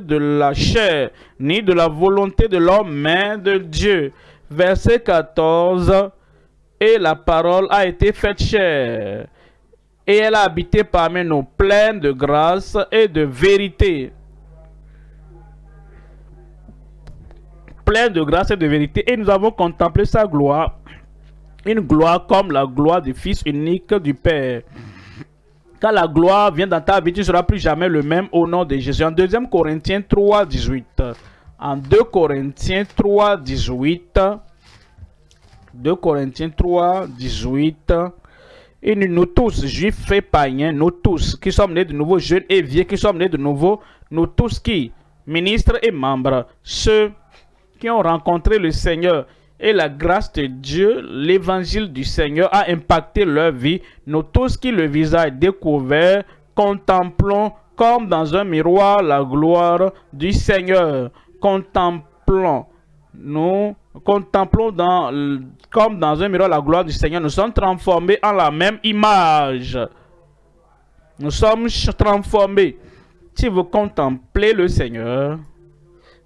de la chair, ni de la volonté de l'homme, mais de Dieu. Verset 14. Et la parole a été faite chair, et elle a habité parmi nous, pleine de grâce et de vérité. Pleine de grâce et de vérité. Et nous avons contemplé sa gloire, une gloire comme la gloire du Fils unique du Père. Quand la gloire vient dans ta vie, tu ne seras plus jamais le même au nom de Jésus. En 2 Corinthiens 3, 18. En 2 Corinthiens 3, 18. 2 Corinthiens 3, 18. Et nous, tous, juifs et païens, nous tous qui sommes nés de nouveau, jeunes et vieux qui sommes nés de nouveau, nous tous qui, ministres et membres, ceux qui ont rencontré le Seigneur et la grâce de Dieu, l'évangile du Seigneur a impacté leur vie. Nous tous qui le visage découvert, contemplons comme dans un miroir la gloire du Seigneur. Contemplons, nous contemplons dans, comme dans un miroir la gloire du Seigneur. Nous sommes transformés en la même image. Nous sommes transformés. Si vous contemplez le Seigneur,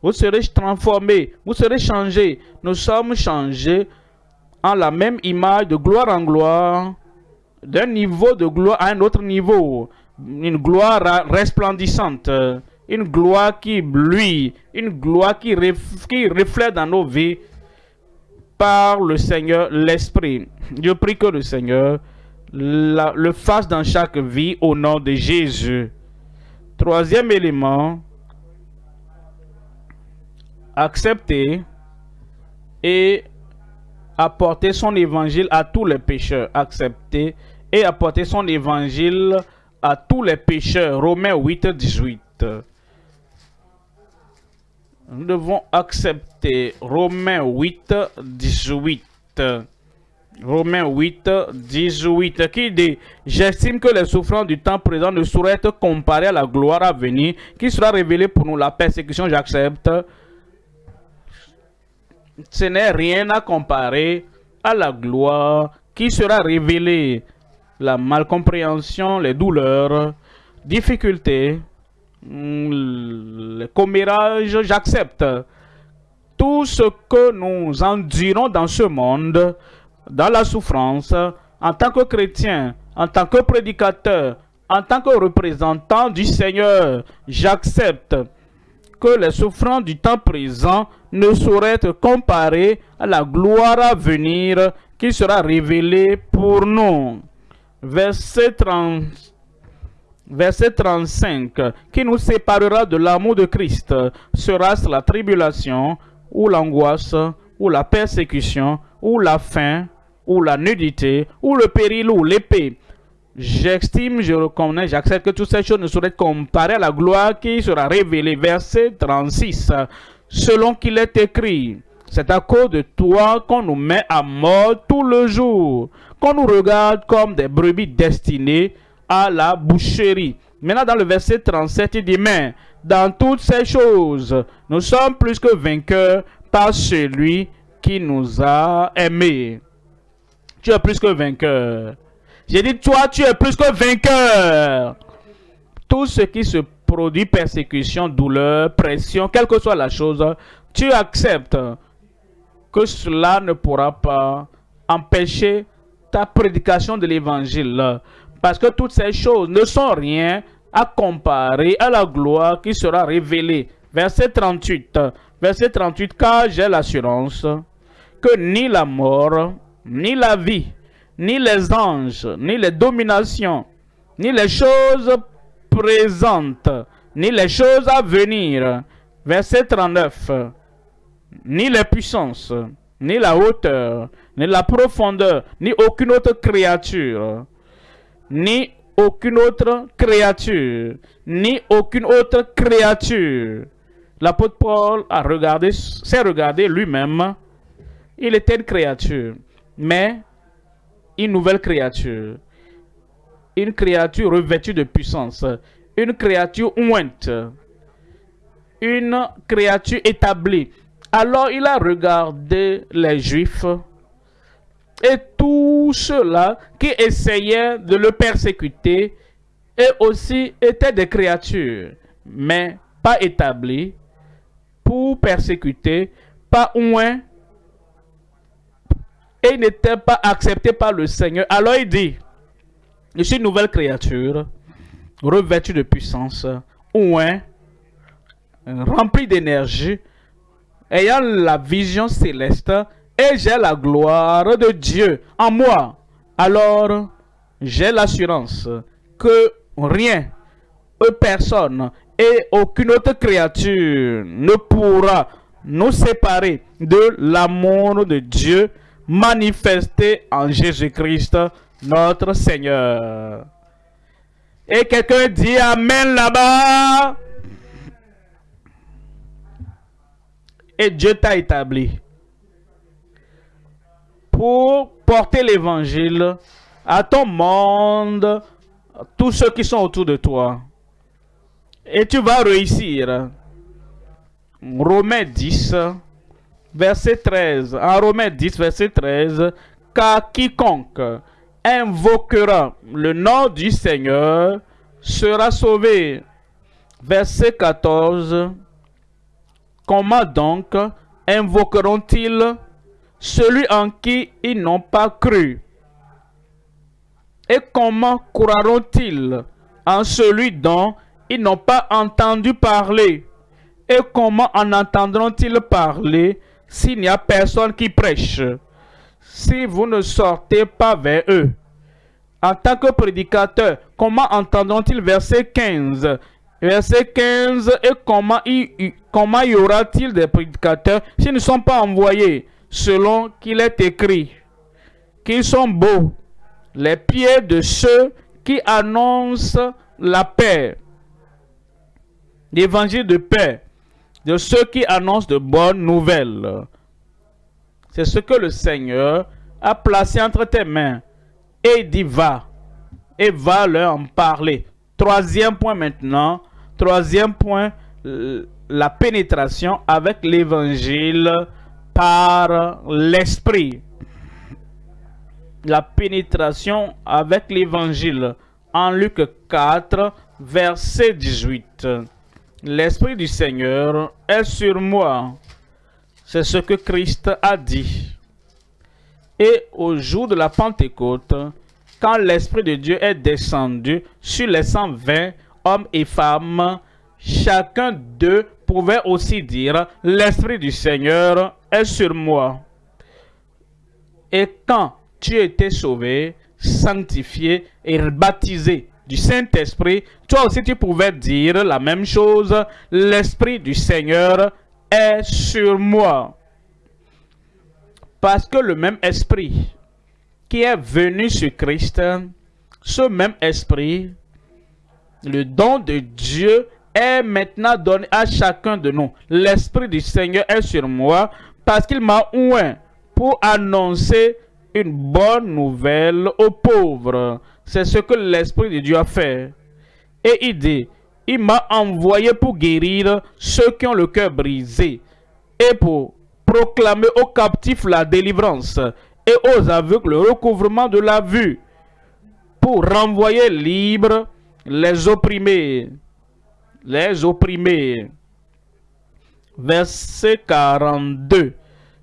vous serez transformés, vous serez changés. Nous sommes changés en la même image de gloire en gloire, d'un niveau de gloire à un autre niveau. Une gloire resplendissante, une gloire qui bluit, une gloire qui reflète dans nos vies par le Seigneur, l'Esprit. Je prie que le Seigneur le fasse dans chaque vie au nom de Jésus. Troisième élément, accepter et apporter son évangile à tous les pécheurs. Accepter et apporter son évangile à tous les pécheurs. Romains 8, 18. Nous devons accepter Romains 8, 18. Romains 8, 18, qui dit « J'estime que les souffrances du temps présent ne sauraient être comparées à la gloire à venir, qui sera révélée pour nous. La persécution, j'accepte. Ce n'est rien à comparer à la gloire qui sera révélée. La malcompréhension, les douleurs, difficultés, les commérages, j'accepte. Tout ce que nous endurons dans ce monde, dans la souffrance, en tant que chrétien, en tant que prédicateur, en tant que représentant du Seigneur, j'accepte que les souffrances du temps présent ne sauraient être comparées à la gloire à venir qui sera révélée pour nous. Verset, 30, verset 35. Qui nous séparera de l'amour de Christ? Sera-ce la tribulation, ou l'angoisse, ou la persécution, ou la faim, ou la nudité, ou le péril, ou l'épée? J'estime, je reconnais, j'accepte que toutes ces choses ne sauraient comparées à la gloire qui sera révélée. Verset 36. Selon qu'il est écrit, c'est à cause de toi qu'on nous met à mort tout le jour, qu'on nous regarde comme des brebis destinées à la boucherie. Maintenant, dans le verset 37, il dit, mais dans toutes ces choses, nous sommes plus que vainqueurs par celui qui nous a aimés tu es plus que vainqueur. J'ai dit, toi, tu es plus que vainqueur. Tout ce qui se produit, persécution, douleur, pression, quelle que soit la chose, tu acceptes que cela ne pourra pas empêcher ta prédication de l'évangile. Parce que toutes ces choses ne sont rien à comparer à la gloire qui sera révélée. Verset 38. Verset 38. Car j'ai l'assurance que ni la mort, ni la vie, ni les anges, ni les dominations, ni les choses présentes, ni les choses à venir. Verset 39. Ni les puissances, ni la hauteur, ni la profondeur, ni aucune autre créature, ni aucune autre créature, ni aucune autre créature. L'apôtre Paul a regardé, s'est regardé lui-même. Il était une créature mais une nouvelle créature. Une créature revêtue de puissance. Une créature ointe. Une créature établie. Alors il a regardé les Juifs et tous ceux-là qui essayaient de le persécuter et aussi étaient des créatures, mais pas établies pour persécuter, pas oint et il n'était pas accepté par le Seigneur. Alors il dit, je suis une nouvelle créature, revêtue de puissance, ouin, remplie d'énergie, ayant la vision céleste, et j'ai la gloire de Dieu en moi. Alors, j'ai l'assurance que rien, personne et aucune autre créature ne pourra nous séparer de l'amour de Dieu manifesté en Jésus-Christ, notre Seigneur. Et quelqu'un dit Amen là-bas. Et Dieu t'a établi pour porter l'évangile à ton monde, tous ceux qui sont autour de toi. Et tu vas réussir. Romains 10, verset 13. En Romains 10, verset 13. Car quiconque invoquera le nom du Seigneur sera sauvé. Verset 14. Comment donc invoqueront-ils celui en qui ils n'ont pas cru? Et comment croiront-ils en celui dont ils n'ont pas entendu parler? Et comment en entendront-ils parler s'il n'y a personne qui prêche? Si vous ne sortez pas vers eux. En tant que prédicateur, comment entendront-ils verset 15 Verset 15, et comment y, comment y aura-t-il des prédicateurs s'ils ne sont pas envoyés? Selon qu'il est écrit qu'ils sont beaux, les pieds de ceux qui annoncent la paix, l'évangile de paix, de ceux qui annoncent de bonnes nouvelles. C'est ce que le Seigneur a placé entre tes mains. Et dit va. Et va leur en parler. Troisième point maintenant. Troisième point, la pénétration avec l'évangile par l'esprit. La pénétration avec l'évangile. En Luc 4, verset 18. L'Esprit du Seigneur est sur moi c'est ce que Christ a dit. Et au jour de la Pentecôte, quand l'Esprit de Dieu est descendu sur les 120 hommes et femmes, chacun d'eux pouvait aussi dire, l'Esprit du Seigneur est sur moi. Et quand tu étais sauvé, sanctifié et baptisé du Saint-Esprit, toi aussi tu pouvais dire la même chose, l'Esprit du Seigneur est sur moi. Parce que le même esprit qui est venu sur Christ, ce même esprit, le don de Dieu est maintenant donné à chacun de nous. L'esprit du Seigneur est sur moi parce qu'il m'a oint pour annoncer une bonne nouvelle aux pauvres. C'est ce que l'Esprit de Dieu a fait. Et il dit, il m'a envoyé pour guérir ceux qui ont le cœur brisé et pour proclamer aux captifs la délivrance et aux aveugles le recouvrement de la vue, pour renvoyer libres les opprimés. Les opprimés. Verset 42.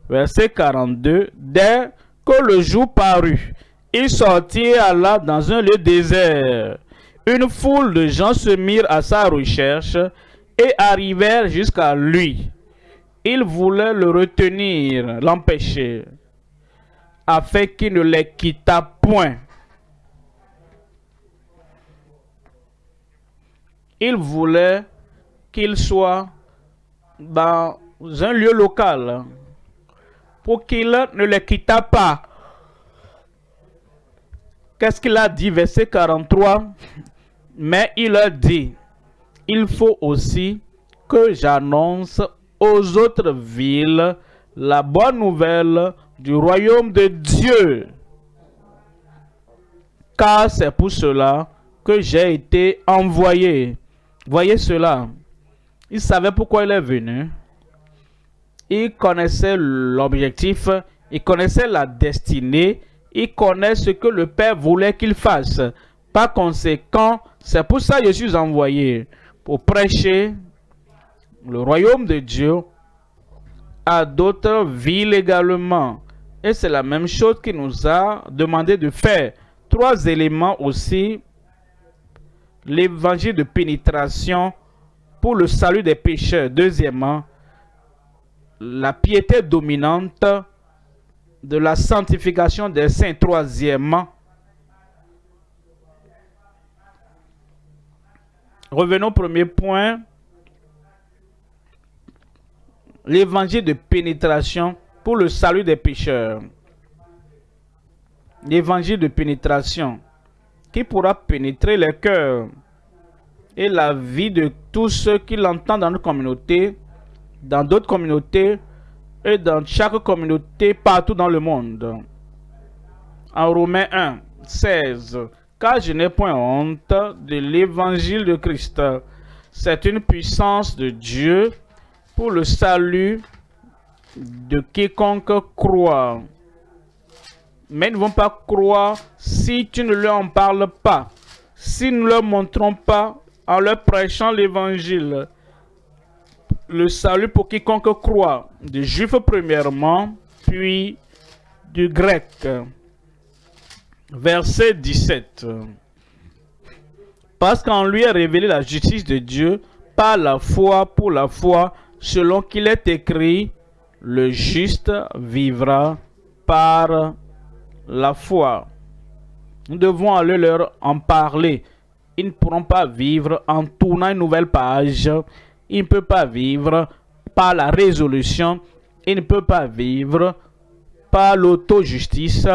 Verset 42. Dès que le jour parut, il sortit là dans un lieu désert une foule de gens se mirent à sa recherche et arrivèrent jusqu'à lui. Ils voulaient le retenir, l'empêcher, afin qu'il ne les quittât point. Ils voulaient qu'il soit dans un lieu local pour qu'il ne les quittât pas. Qu'est-ce qu'il a dit, verset 43 mais il a dit, il faut aussi que j'annonce aux autres villes la bonne nouvelle du royaume de Dieu. Car c'est pour cela que j'ai été envoyé. Voyez cela. Il savait pourquoi il est venu. Il connaissait l'objectif. Il connaissait la destinée. Il connaît ce que le Père voulait qu'il fasse. Par conséquent, c'est pour ça que je suis envoyé, pour prêcher le royaume de Dieu à d'autres villes également. Et c'est la même chose qu'il nous a demandé de faire. Trois éléments aussi. L'évangile de pénétration pour le salut des pécheurs. Deuxièmement, la piété dominante de la sanctification des saints. Troisièmement, Revenons au premier point. L'évangile de pénétration pour le salut des pécheurs. l'évangile de pénétration qui pourra pénétrer les cœurs et la vie de tous ceux qui l'entendent dans notre communauté, dans d'autres communautés et dans chaque communauté partout dans le monde. En Romains 1, 16, car je n'ai point honte de l'évangile de Christ. C'est une puissance de Dieu pour le salut de quiconque croit. Mais ils ne vont pas croire si tu ne leur en parles pas, si nous ne leur montrons pas en leur prêchant l'évangile. Le salut pour quiconque croit, des juifs premièrement, puis du grec. Verset 17. Parce qu'en lui est révélée la justice de Dieu par la foi pour la foi, selon qu'il est écrit, le juste vivra par la foi. Nous devons aller leur en parler. Ils ne pourront pas vivre en tournant une nouvelle page. Ils ne peuvent pas vivre par la résolution. Ils ne peuvent pas vivre par l'auto-justice.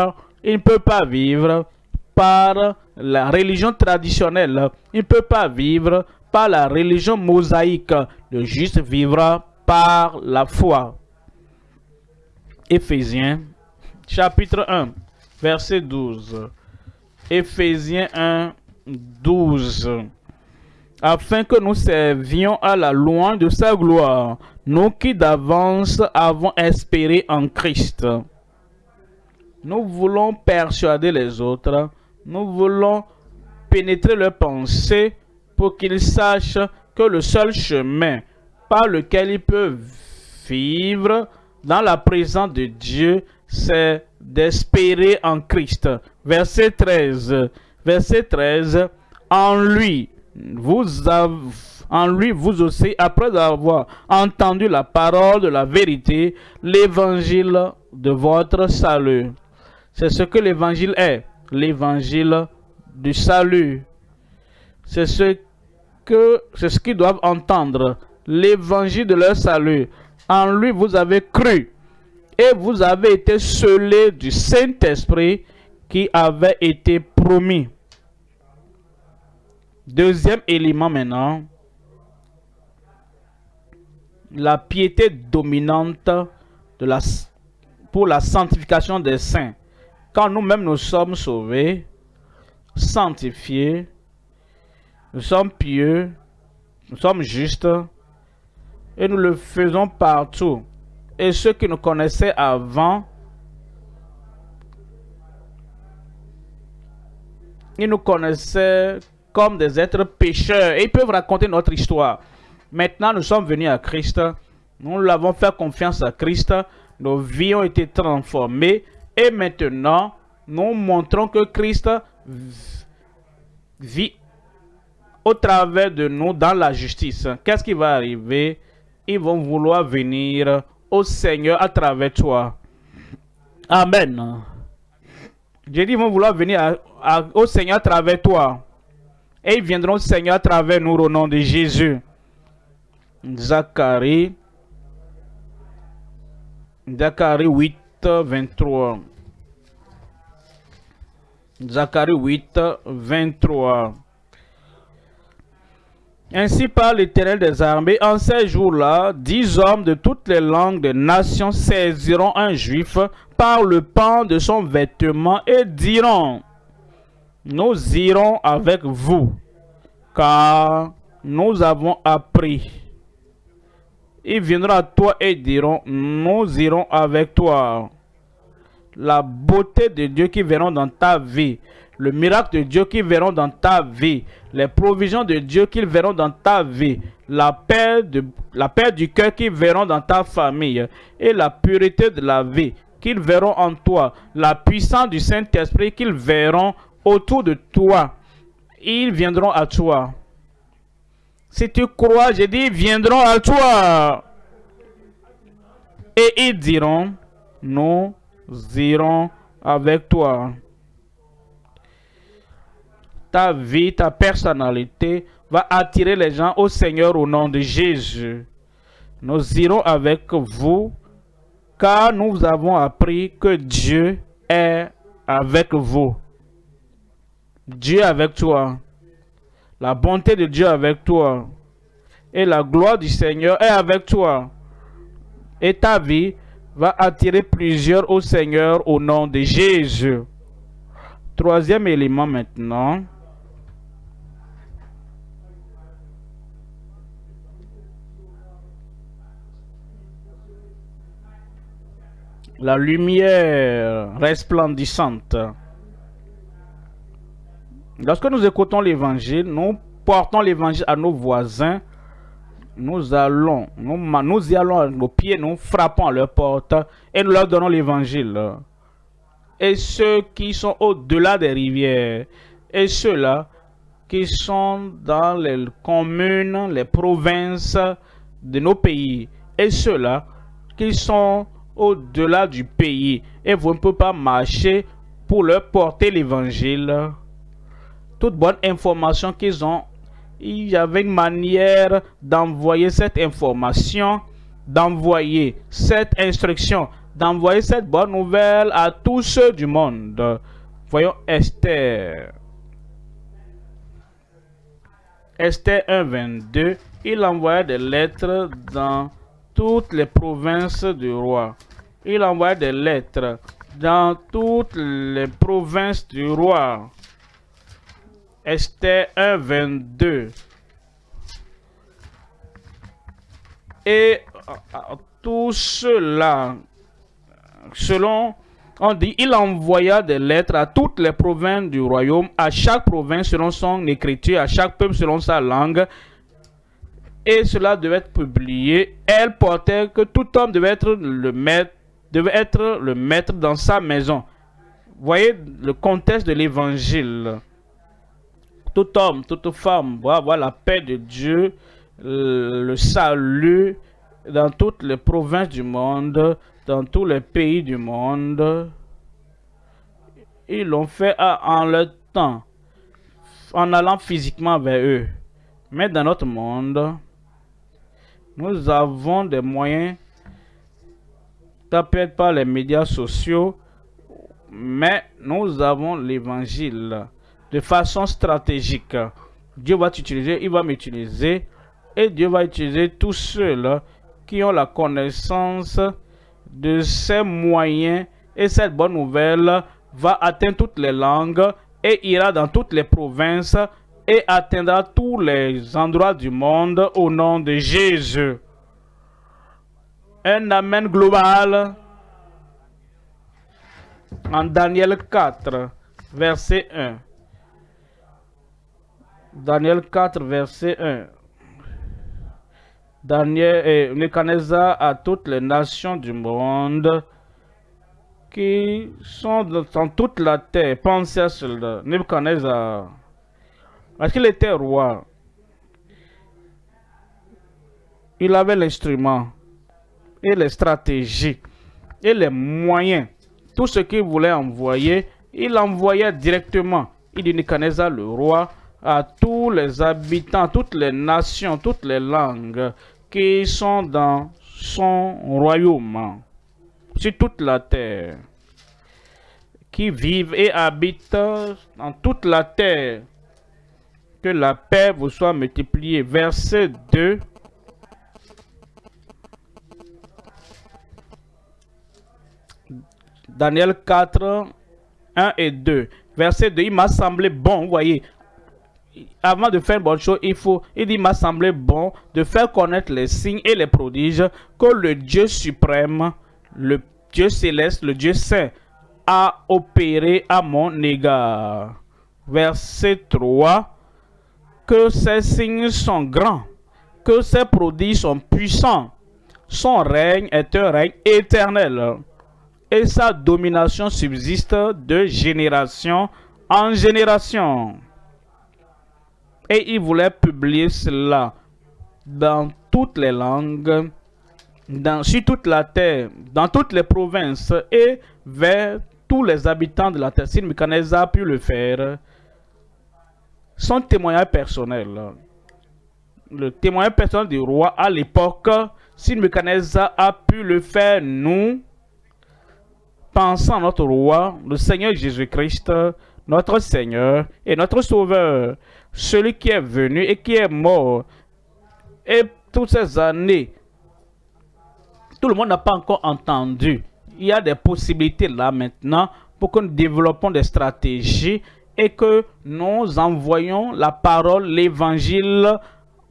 Ils ne peuvent pas vivre par la religion traditionnelle. Ils ne peuvent pas vivre par la religion mosaïque. Le juste vivra par la foi. Éphésiens chapitre 1 verset 12. Éphésiens 1 12. Afin que nous servions à la louange de sa gloire, nous qui d'avance avons espéré en Christ. Nous voulons persuader les autres, nous voulons pénétrer leurs pensées pour qu'ils sachent que le seul chemin par lequel ils peuvent vivre dans la présence de Dieu, c'est d'espérer en Christ. Verset 13. Verset 13. En lui, vous avez, en lui, vous aussi, après avoir entendu la parole de la vérité, l'évangile de votre salut. C'est ce que l'évangile est, l'évangile du salut. C'est ce qu'ils doivent entendre, l'évangile de leur salut. En lui, vous avez cru et vous avez été scellés du Saint-Esprit qui avait été promis. Deuxième élément maintenant, la piété dominante pour la sanctification des saints. Nous-mêmes nous sommes sauvés, sanctifiés, nous sommes pieux, nous sommes justes, et nous le faisons partout. Et ceux qui nous connaissaient avant, ils nous connaissaient comme des êtres pécheurs et ils peuvent raconter notre histoire. Maintenant, nous sommes venus à Christ, nous l'avons fait confiance à Christ, nos vies ont été transformées et maintenant, nous montrons que Christ vit au travers de nous dans la justice. Qu'est-ce qui va arriver? Ils vont vouloir venir au Seigneur à travers toi. Amen. J'ai dit, ils vont vouloir venir au Seigneur à travers toi. Et ils viendront au Seigneur à travers nous au nom de Jésus. Zacharie. Zacharie 8, 23. Zacharie 8, 23. Ainsi parle l'Éternel des armées, en ces jours-là, dix hommes de toutes les langues des nations saisiront un juif par le pan de son vêtement et diront, nous irons avec vous, car nous avons appris. Ils viendront à toi et diront, nous irons avec toi. La beauté de Dieu qui verront dans ta vie, le miracle de Dieu qu'ils verront dans ta vie, les provisions de Dieu qu'ils verront dans ta vie, la paix, la paix du cœur qu'ils verront dans ta famille et la pureté de la vie qu'ils verront en toi, la puissance du Saint-Esprit qu'ils verront autour de toi. Ils viendront à toi. Si tu crois, dit, ils viendront à toi. Et ils diront, nous irons avec toi ta vie, ta personnalité va attirer les gens au Seigneur au nom de Jésus. Nous irons avec vous car nous avons appris que Dieu est avec vous. Dieu avec toi. La bonté de Dieu avec toi. Et la gloire du Seigneur est avec toi. Et ta vie va attirer plusieurs au Seigneur au nom de Jésus. Troisième élément maintenant. La lumière resplendissante. Lorsque nous écoutons l'évangile, nous portons l'évangile à nos voisins. Nous allons, nous, y allons à nos pieds, nous frappons à leur porte et nous leur donnons l'évangile. Et ceux qui sont au-delà des rivières, et ceux-là qui sont dans les communes, les provinces de nos pays, et ceux-là qui sont au-delà du pays, et vous ne pouvez pas marcher pour leur porter l'évangile toute bonne information qu'ils ont, il y avait une manière d'envoyer cette information, d'envoyer cette instruction, d'envoyer cette bonne nouvelle à tous ceux du monde. Voyons Esther. Esther 1, 22. Il envoyait des lettres dans toutes les provinces du roi. Il envoyait des lettres dans toutes les provinces du roi. Esther 1, 22. Et euh, tout cela, selon, on dit, il envoya des lettres à toutes les provinces du royaume, à chaque province selon son écriture, à chaque peuple selon sa langue. Et cela devait être publié. Elle portait que tout homme devait être le maître, devait être le maître dans sa maison. Voyez le contexte de l'évangile tout homme, toute femme va avoir la paix de Dieu, le salut dans toutes les provinces du monde, dans tous les pays du monde. Ils l'ont fait en leur temps, en allant physiquement vers eux. Mais dans notre monde, nous avons des moyens, peut-être pas les médias sociaux, mais nous avons l'évangile de façon stratégique. Dieu va t'utiliser, il va m'utiliser et Dieu va utiliser tous ceux-là qui ont la connaissance de ces moyens et cette bonne nouvelle va atteindre toutes les langues et ira dans toutes les provinces et atteindra tous les endroits du monde au nom de Jésus. Un Amen global. En Daniel 4, verset 1. Daniel 4, verset 1. Daniel et Nebuchadnezzar à toutes les nations du monde qui sont dans toute la terre. Pensez à cela. Nebuchadnezzar, parce qu'il était roi, il avait l'instrument et les stratégies et les moyens. Tout ce qu'il voulait envoyer, il envoyait directement. Il dit Nebuchadnezzar, le roi, à tous les habitants, toutes les nations, toutes les langues qui sont dans son royaume, sur toute la terre, qui vivent et habitent dans toute la terre. Que la paix vous soit multipliée. Verset 2. Daniel 4, 1 et 2. Verset 2, il m'a semblé bon, vous voyez, avant de faire une bonne chose, il faut, il dit, m'a semblé bon de faire connaître les signes et les prodiges que le Dieu suprême, le Dieu céleste, le Dieu saint, a opéré à mon égard. Verset 3. Que ces signes sont grands, que ces prodiges sont puissants. Son règne est un règne éternel et sa domination subsiste de génération en génération. Et il voulait publier cela dans toutes les langues, dans, sur toute la terre, dans toutes les provinces et vers tous les habitants de la terre. Si a pu le faire, son témoignage personnel, le témoignage personnel du roi à l'époque, si a pu le faire, nous, pensons à notre roi, le Seigneur Jésus-Christ, notre Seigneur et notre Sauveur, celui qui est venu et qui est mort. Et toutes ces années, tout le monde n'a pas encore entendu. Il y a des possibilités là maintenant pour que nous développons des stratégies et que nous envoyons la parole, l'évangile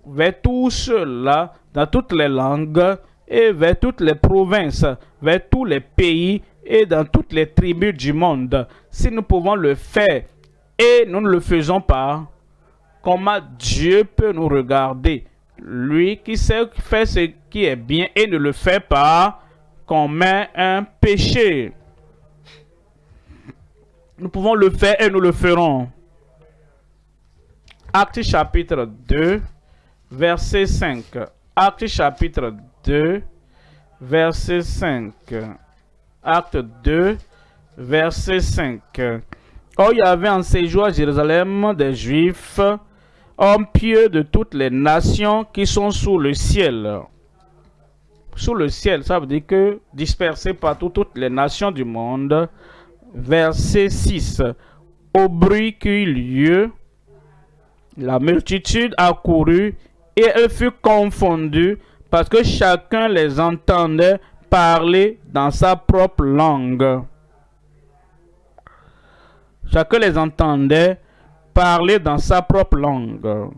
vers tous ceux-là, dans toutes les langues et vers toutes les provinces, vers tous les pays et dans toutes les tribus du monde. Si nous pouvons le faire et nous ne le faisons pas, comment Dieu peut nous regarder Lui qui sait ce qui est bien et ne le fait pas, met un péché. Nous pouvons le faire et nous le ferons. Acte chapitre 2, verset 5. Acte chapitre 2, verset 5. Acte 2, verset 5. Oh, il y avait en séjour à Jérusalem des Juifs, hommes pieux de toutes les nations qui sont sous le ciel. Sous le ciel, ça veut dire que dispersés partout toutes les nations du monde. Verset 6. Au bruit qui eut lieu, la multitude accourut et elle fut confondue parce que chacun les entendait parler dans sa propre langue. Chacun les entendait parler dans sa propre langue.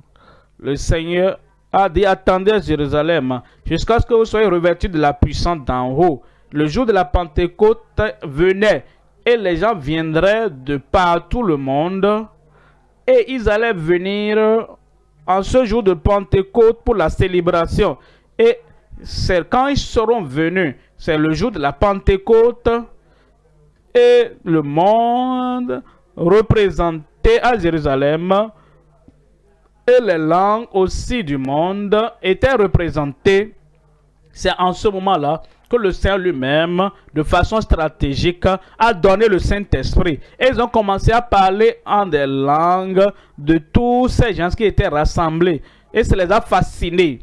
Le Seigneur a dit, attendez Jérusalem jusqu'à ce que vous soyez revêtus de la puissance d'en haut. Le jour de la Pentecôte venait et les gens viendraient de partout le monde et ils allaient venir en ce jour de Pentecôte pour la célébration. Et quand ils seront venus, c'est le jour de la Pentecôte et le monde représenté à Jérusalem et les langues aussi du monde étaient représentées. C'est en ce moment-là que le Seigneur lui-même, de façon stratégique, a donné le Saint-Esprit. Et ils ont commencé à parler en des langues de tous ces gens qui étaient rassemblés. Et ça les a fascinés.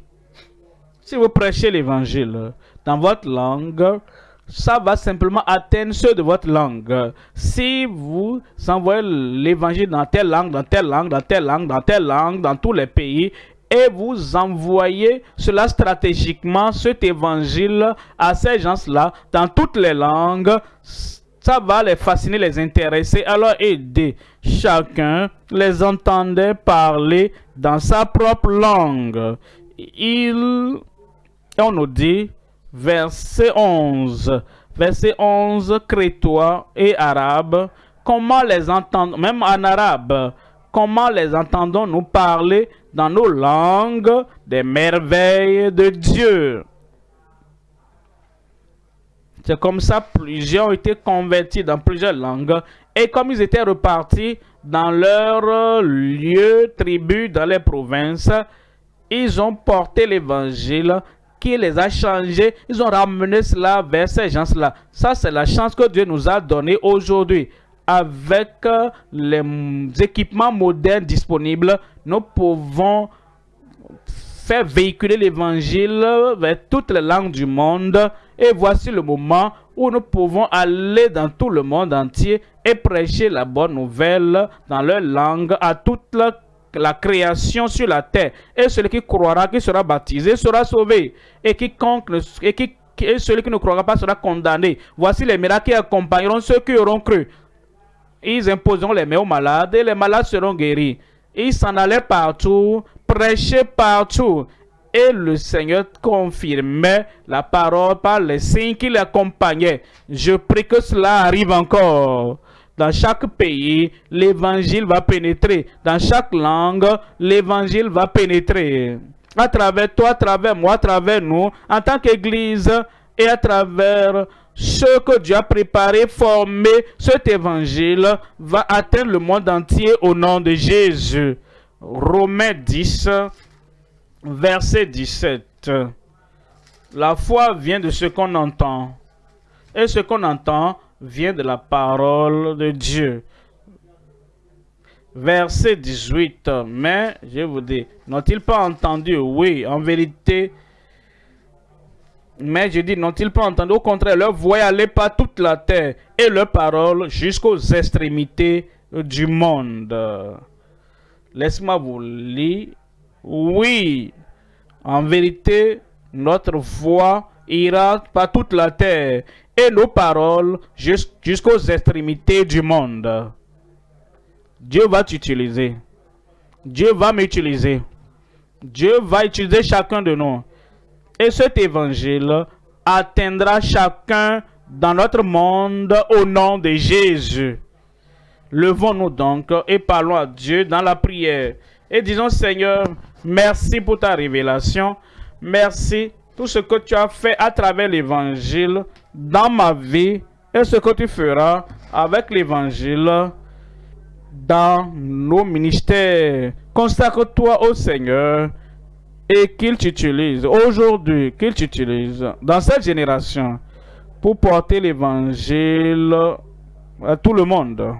Si vous prêchez l'évangile dans votre langue, ça va simplement atteindre ceux de votre langue. Si vous envoyez l'évangile dans telle langue, dans telle langue, dans telle langue, dans telle langue, dans tous les pays, et vous envoyez cela stratégiquement, cet évangile, à ces gens-là, dans toutes les langues, ça va les fasciner, les intéresser, alors aider. Chacun les entendait parler dans sa propre langue. Il, on nous dit, verset 11, verset 11, crétois et arabe, comment les entendre, même en arabe, comment les entendons-nous parler dans nos langues des merveilles de Dieu? C'est comme ça plusieurs ont été convertis dans plusieurs langues. Et comme ils étaient repartis dans leurs lieux, tribus, dans les provinces, ils ont porté l'évangile qui les a changés. Ils ont ramené cela vers ces gens-là. Ça, c'est la chance que Dieu nous a donnée aujourd'hui avec euh, les équipements modernes disponibles, nous pouvons faire véhiculer l'évangile vers toutes les langues du monde. Et voici le moment où nous pouvons aller dans tout le monde entier et prêcher la bonne nouvelle dans leur langue à toute la, création sur la terre. Et celui qui croira, qui sera baptisé, sera sauvé. Et et, qui, celui qui ne croira pas sera condamné. Voici les miracles qui accompagneront ceux qui auront cru. Ils imposeront les mains aux malades et les malades seront guéris. Ils s'en allaient partout, prêchaient partout. Et le Seigneur confirmait la parole par les signes qui l'accompagnaient. Je prie que cela arrive encore. Dans chaque pays, l'évangile va pénétrer. Dans chaque langue, l'évangile va pénétrer. À travers toi, à travers moi, à travers nous, en tant qu'Église et à travers ce que Dieu a préparé, formé, cet évangile va atteindre le monde entier au nom de Jésus. Romains 10, verset 17. La foi vient de ce qu'on entend. Et ce qu'on entend vient de la parole de Dieu. Verset 18. Mais, je vous dis, n'ont-ils pas entendu? Oui, en vérité, Mais je dis, n'ont-ils pas entendu? Au contraire, leur voix allait par toute la terre et leur parole jusqu'aux extrémités du monde. Laisse-moi vous lire. Oui, en vérité, notre voix ira par toute la terre et nos paroles jusqu'aux extrémités du monde. Dieu va t'utiliser. Dieu va m'utiliser. Dieu va utiliser chacun de nous. Et cet évangile atteindra chacun dans notre monde au nom de Jésus. Levons-nous donc et parlons à Dieu dans la prière. Et disons, Seigneur, merci pour ta révélation. Merci tout ce que tu as fait à travers l'évangile dans ma vie et ce que tu feras avec l'évangile dans nos ministères. Consacre-toi au Seigneur et qu'il t'utilise aujourd'hui, qu'il t'utilise dans cette génération pour porter l'évangile à tout le monde.